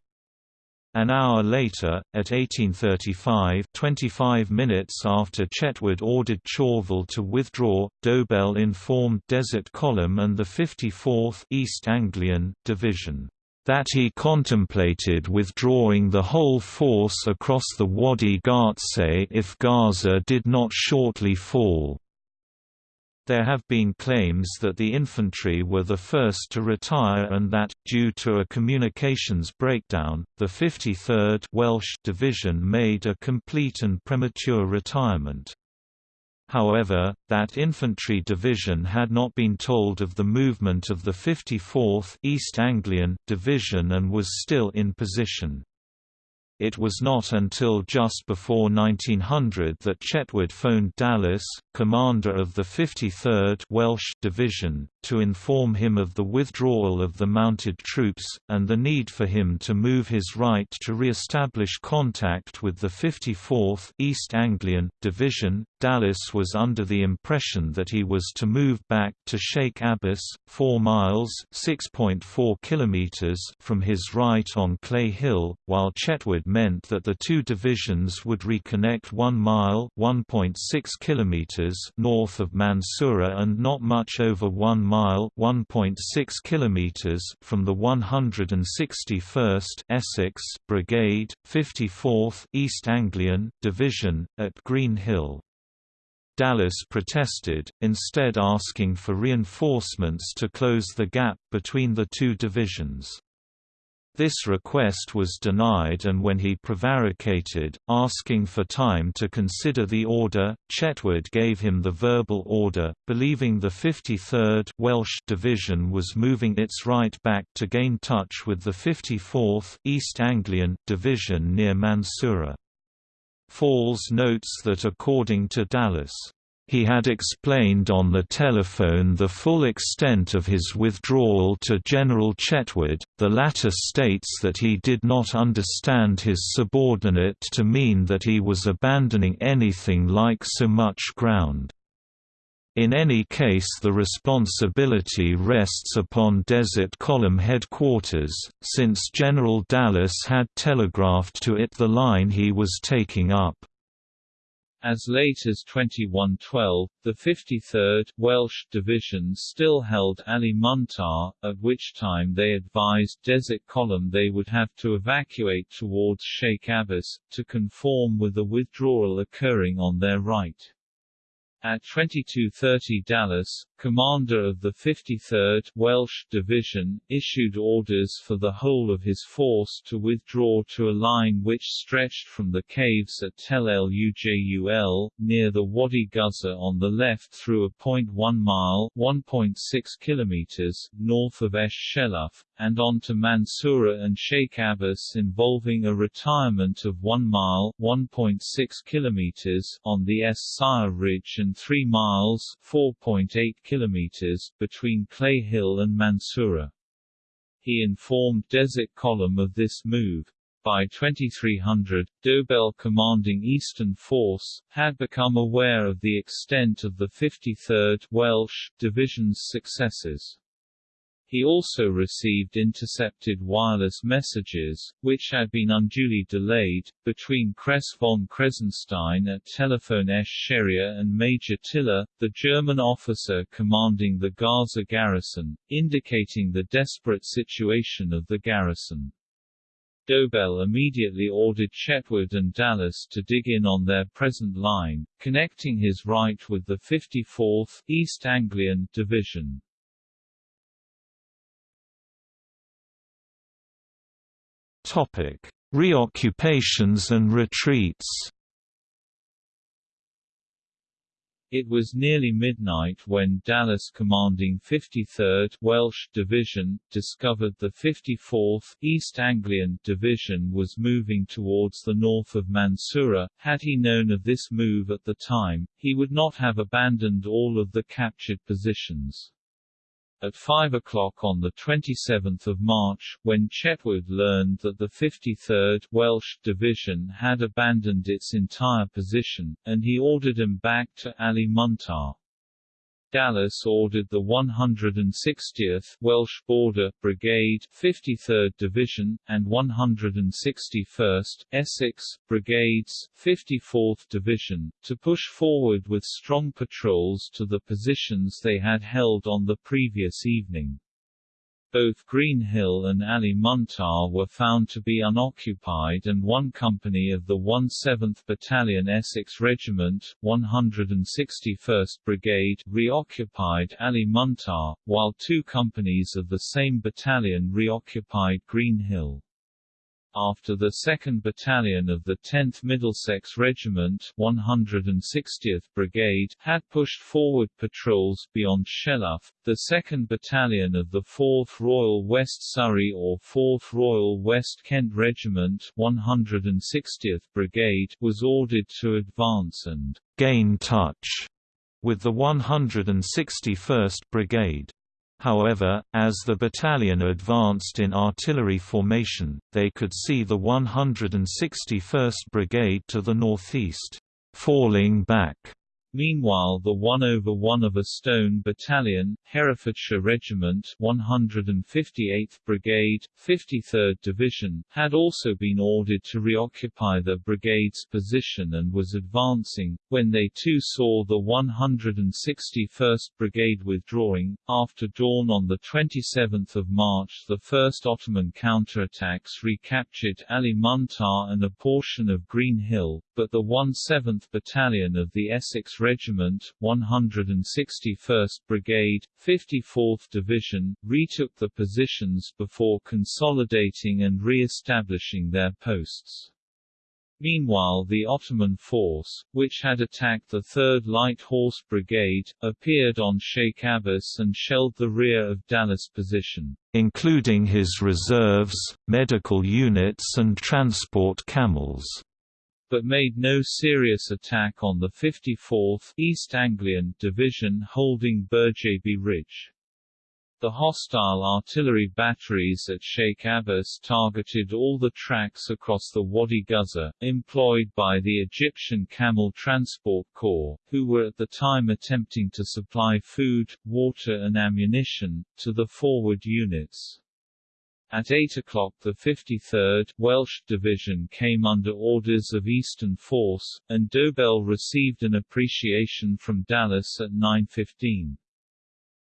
An hour later, at 1835 25 minutes after Chetwode ordered Chauvel to withdraw, Dobell informed Desert Column and the 54th East Anglian Division that he contemplated withdrawing the whole force across the Wadi Ghuzzar if Gaza did not shortly fall. There have been claims that the infantry were the first to retire and that, due to a communications breakdown, the 53rd Welsh Division made a complete and premature retirement. However, that infantry division had not been told of the movement of the 54th East Anglian Division and was still in position. It was not until just before 1900 that Chetwode phoned Dallas, commander of the 53rd Welsh Division, to inform him of the withdrawal of the mounted troops, and the need for him to move his right to re-establish contact with the 54th East Anglian Division. Dallas was under the impression that he was to move back to Sheikh Abbas, 4 miles (6.4 kilometers) from his right on Clay Hill, while Chetwode meant that the two divisions would reconnect 1 mile (1.6 kilometers) north of Mansoura and not much over 1 mile (1.6 kilometers) from the 161st Essex Brigade, 54th East Anglian Division at Green Hill. Dallas protested, instead asking for reinforcements to close the gap between the two divisions. This request was denied and when he prevaricated, asking for time to consider the order, Chetwode gave him the verbal order, believing the 53rd Welsh Division was moving its right back to gain touch with the 54th East Anglian Division near Mansoura. Falls notes that according to Dallas he had explained on the telephone the full extent of his withdrawal to General Chetwode. The latter states that he did not understand his subordinate to mean that he was abandoning anything like so much ground. In any case the responsibility rests upon Desert Column headquarters, since General Dallas had telegraphed to it the line he was taking up. As late as 2112, the 53rd Welsh Division still held Ali Muntar, at which time they advised Desert Column they would have to evacuate towards Sheikh Abbas, to conform with the withdrawal occurring on their right. At 2230 Dallas, commander of the 53rd Welsh Division, issued orders for the whole of his force to withdraw to a line which stretched from the caves at Tel El Ujul, near the Wadi Ghuzzar on the left through a point 1 mile 1.6 kilometers north of Esh Sheluf, and on to Mansoura and Sheikh Abbas involving a retirement of 1 mile 1.6 kilometers on the Es Sire Ridge and 3 miles 4.8 kilometers between Clay Hill and Mansoura. He informed Desert Column of this move. By 2300, Dobell commanding Eastern Force, had become aware of the extent of the 53rd Welsh Division's successes. He also received intercepted wireless messages, which had been unduly delayed, between Kress von Kressenstein at Tel esh Sheria and Major Tiller, the German officer commanding the Gaza garrison, indicating the desperate situation of the garrison. Dobell immediately ordered Chetwode and Dallas to dig in on their present line, connecting his right with the 54th East Anglian Division. Topic: Reoccupations and retreats. It was nearly midnight when Dallas commanding 53rd Welsh Division, discovered the 54th East Anglian Division was moving towards the north of Mansoura. Had he known of this move at the time, he would not have abandoned all of the captured positions. At 5 o'clock on 27 March, when Chetwode learned that the 53rd Welsh Division had abandoned its entire position, and he ordered him back to Ali Muntar. Dallas ordered the 160th Welsh Border Brigade, 53rd Division, and 161st Essex Brigades, 54th Division, to push forward with strong patrols to the positions they had held on the previous evening. Both Green Hill and Ali Muntar were found to be unoccupied and one company of the 17th Battalion Essex Regiment, 161st Brigade, reoccupied Ali Muntar, while two companies of the same battalion reoccupied Green Hill. After the 2nd Battalion of the 10th Middlesex Regiment 160th Brigade had pushed forward patrols beyond Sheluf, the 2nd Battalion of the 4th Royal West Surrey or 4th Royal West Kent Regiment 160th Brigade was ordered to advance and gain touch with the 161st Brigade. However, as the battalion advanced in artillery formation, they could see the 161st Brigade to the northeast, falling back Meanwhile the 1 over 1 of a Stone Battalion, Herefordshire Regiment 158th Brigade, 53rd Division, had also been ordered to reoccupy the brigade's position and was advancing, when they too saw the 161st Brigade withdrawing. After dawn on 27 March the first Ottoman counterattacks recaptured Ali Muntar and a portion of Green Hill, but the 1/7th Battalion of the Essex Regiment, 161st Brigade, 54th Division, retook the positions before consolidating and re-establishing their posts. Meanwhile the Ottoman force, which had attacked the 3rd Light Horse Brigade, appeared on Sheikh Abbas and shelled the rear of Dallas position. Including his reserves, medical units and transport camels but made no serious attack on the 54th East Anglian Division holding Burjaby Ridge. The hostile artillery batteries at Sheikh Abbas targeted all the tracks across the Wadi Ghuzzar, employed by the Egyptian Camel Transport Corps, who were at the time attempting to supply food, water and ammunition, to the forward units. At 8 o'clock the 53rd Welsh Division came under orders of Eastern Force, and Dobell received an appreciation from Dallas at 9.15.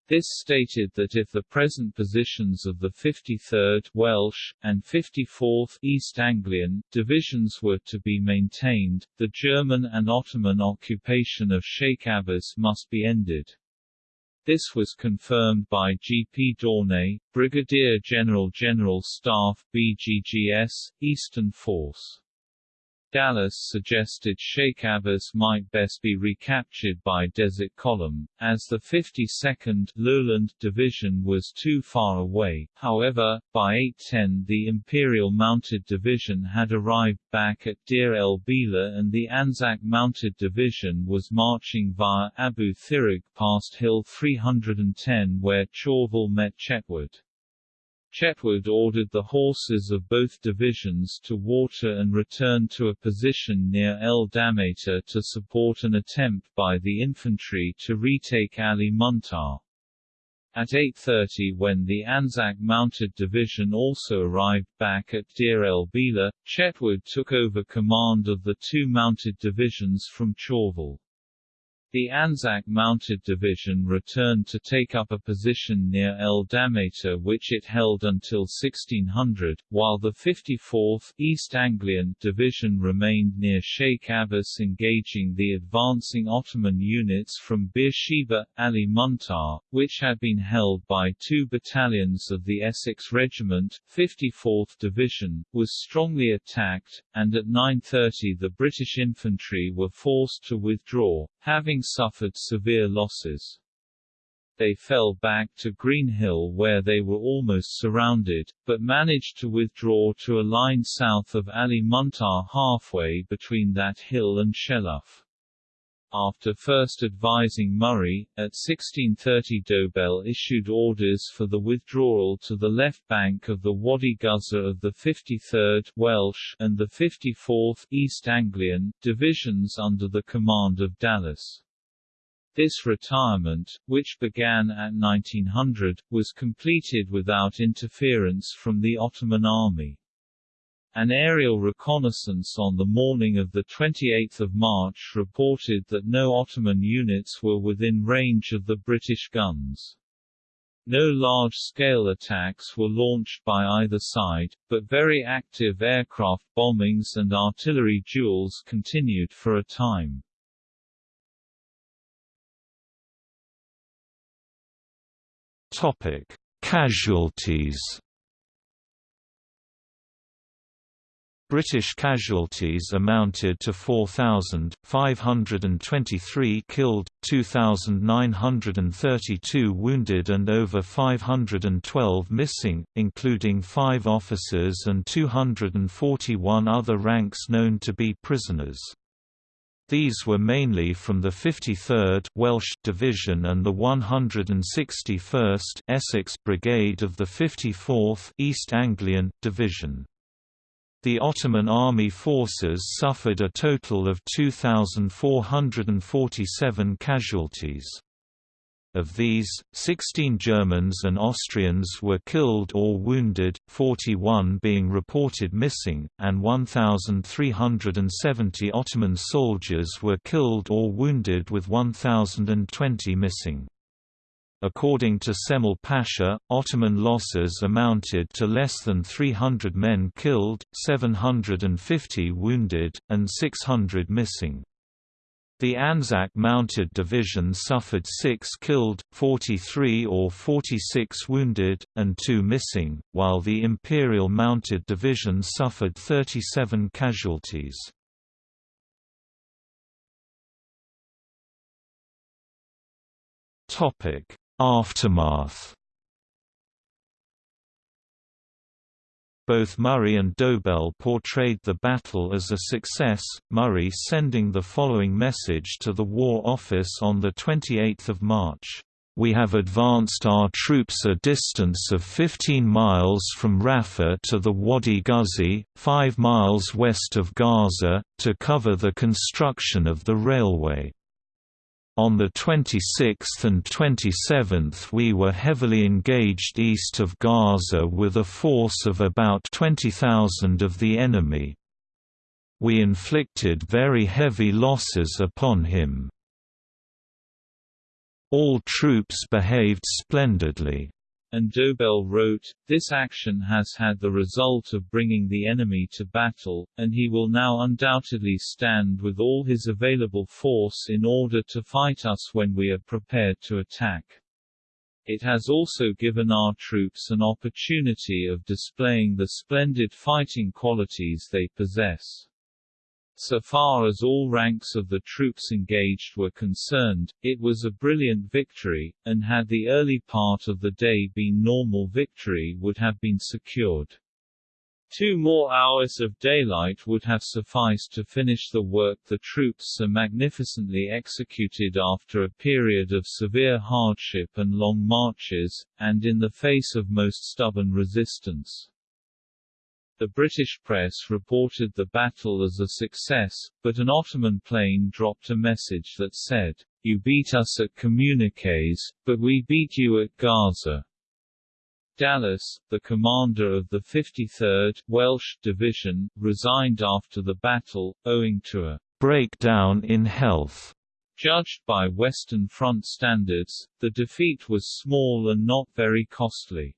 This stated that if the present positions of the 53rd Welsh, and 54th East Anglian, divisions were to be maintained, the German and Ottoman occupation of Sheikh Abbas must be ended. This was confirmed by G. P. Dawnay, Brigadier General General Staff BGGS, Eastern Force. Dallas suggested Sheikh Abbas might best be recaptured by Desert Column, as the 52nd Lowland Division was too far away. However, by 810 the Imperial Mounted Division had arrived back at Deir el Bila and the Anzac Mounted Division was marching via Abu Thirag past Hill 310 where Chauvel met Chetwode. Chetwode ordered the horses of both divisions to water and return to a position near El Damator to support an attempt by the infantry to retake Ali Muntar. At 8.30 when the Anzac Mounted Division also arrived back at Deir el Bila, Chetwode took over command of the two mounted divisions from Chauvel. The Anzac Mounted Division returned to take up a position near El Damator which it held until 1600, while the 54th East Anglian Division remained near Sheikh Abbas engaging the advancing Ottoman units from Beersheba, Ali Muntar, which had been held by two battalions of the Essex Regiment, 54th Division, was strongly attacked, and at 9.30 the British infantry were forced to withdraw, having suffered severe losses. They fell back to Green Hill where they were almost surrounded, but managed to withdraw to a line south of Ali Muntar halfway between that hill and Sheluf. After first advising Murray, at 1630 Dobell issued orders for the withdrawal to the left bank of the Wadi Ghuzzar of the 53rd Welsh and the 54th East Anglian divisions under the command of Dallas. This retirement, which began at 1900, was completed without interference from the Ottoman army. An aerial reconnaissance on the morning of 28 March reported that no Ottoman units were within range of the British guns. No large-scale attacks were launched by either side, but very active aircraft bombings and artillery duels continued for a time. Topic: Casualties British casualties amounted to 4,523 killed, 2,932 wounded and over 512 missing, including five officers and 241 other ranks known to be prisoners. These were mainly from the 53rd Welsh Division and the 161st Essex Brigade of the 54th East Anglian Division. The Ottoman army forces suffered a total of 2,447 casualties. Of these, 16 Germans and Austrians were killed or wounded, 41 being reported missing, and 1,370 Ottoman soldiers were killed or wounded with 1,020 missing. According to Djemal Pasha, Ottoman losses amounted to less than 300 men killed, 750 wounded, and 600 missing. The Anzac Mounted Division suffered 6 killed, 43 or 46 wounded, and 2 missing, while the Imperial Mounted Division suffered 37 casualties. Topic Aftermath Both Murray and Dobell portrayed the battle as a success, Murray sending the following message to the War Office on 28 March. We have advanced our troops a distance of 15 miles from Rafah to the Wadi Ghuzi, 5 miles west of Gaza, to cover the construction of the railway. On the 26th and 27th we were heavily engaged east of Gaza with a force of about 20,000 of the enemy. We inflicted very heavy losses upon him. All troops behaved splendidly and Dobell wrote, This action has had the result of bringing the enemy to battle, and he will now undoubtedly stand with all his available force in order to fight us when we are prepared to attack. It has also given our troops an opportunity of displaying the splendid fighting qualities they possess. So far as all ranks of the troops engaged were concerned, it was a brilliant victory, and had the early part of the day been normal victory would have been secured. Two more hours of daylight would have sufficed to finish the work the troops so magnificently executed after a period of severe hardship and long marches, and in the face of most stubborn resistance. The British press reported the battle as a success, but an Ottoman plane dropped a message that said, You beat us at communiques, but we beat you at Gaza. Dallas, the commander of the 53rd Welsh Division, resigned after the battle, owing to a breakdown in health. Judged by Western Front standards, the defeat was small and not very costly.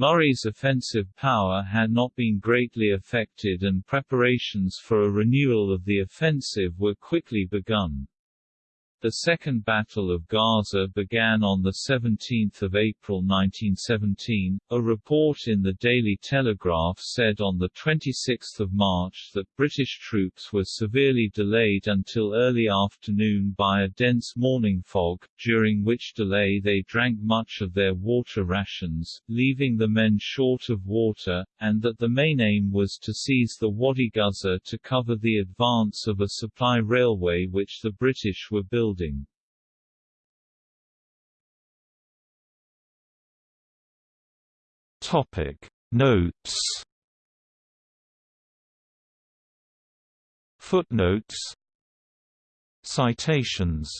Murray's offensive power had not been greatly affected and preparations for a renewal of the offensive were quickly begun. The Second Battle of Gaza began on 17 April 1917. A report in the Daily Telegraph said on 26 March that British troops were severely delayed until early afternoon by a dense morning fog, during which delay they drank much of their water rations, leaving the men short of water, and that the main aim was to seize the Wadi Gaza to cover the advance of a supply railway which the British were building building. Topic. Notes. Footnotes. Citations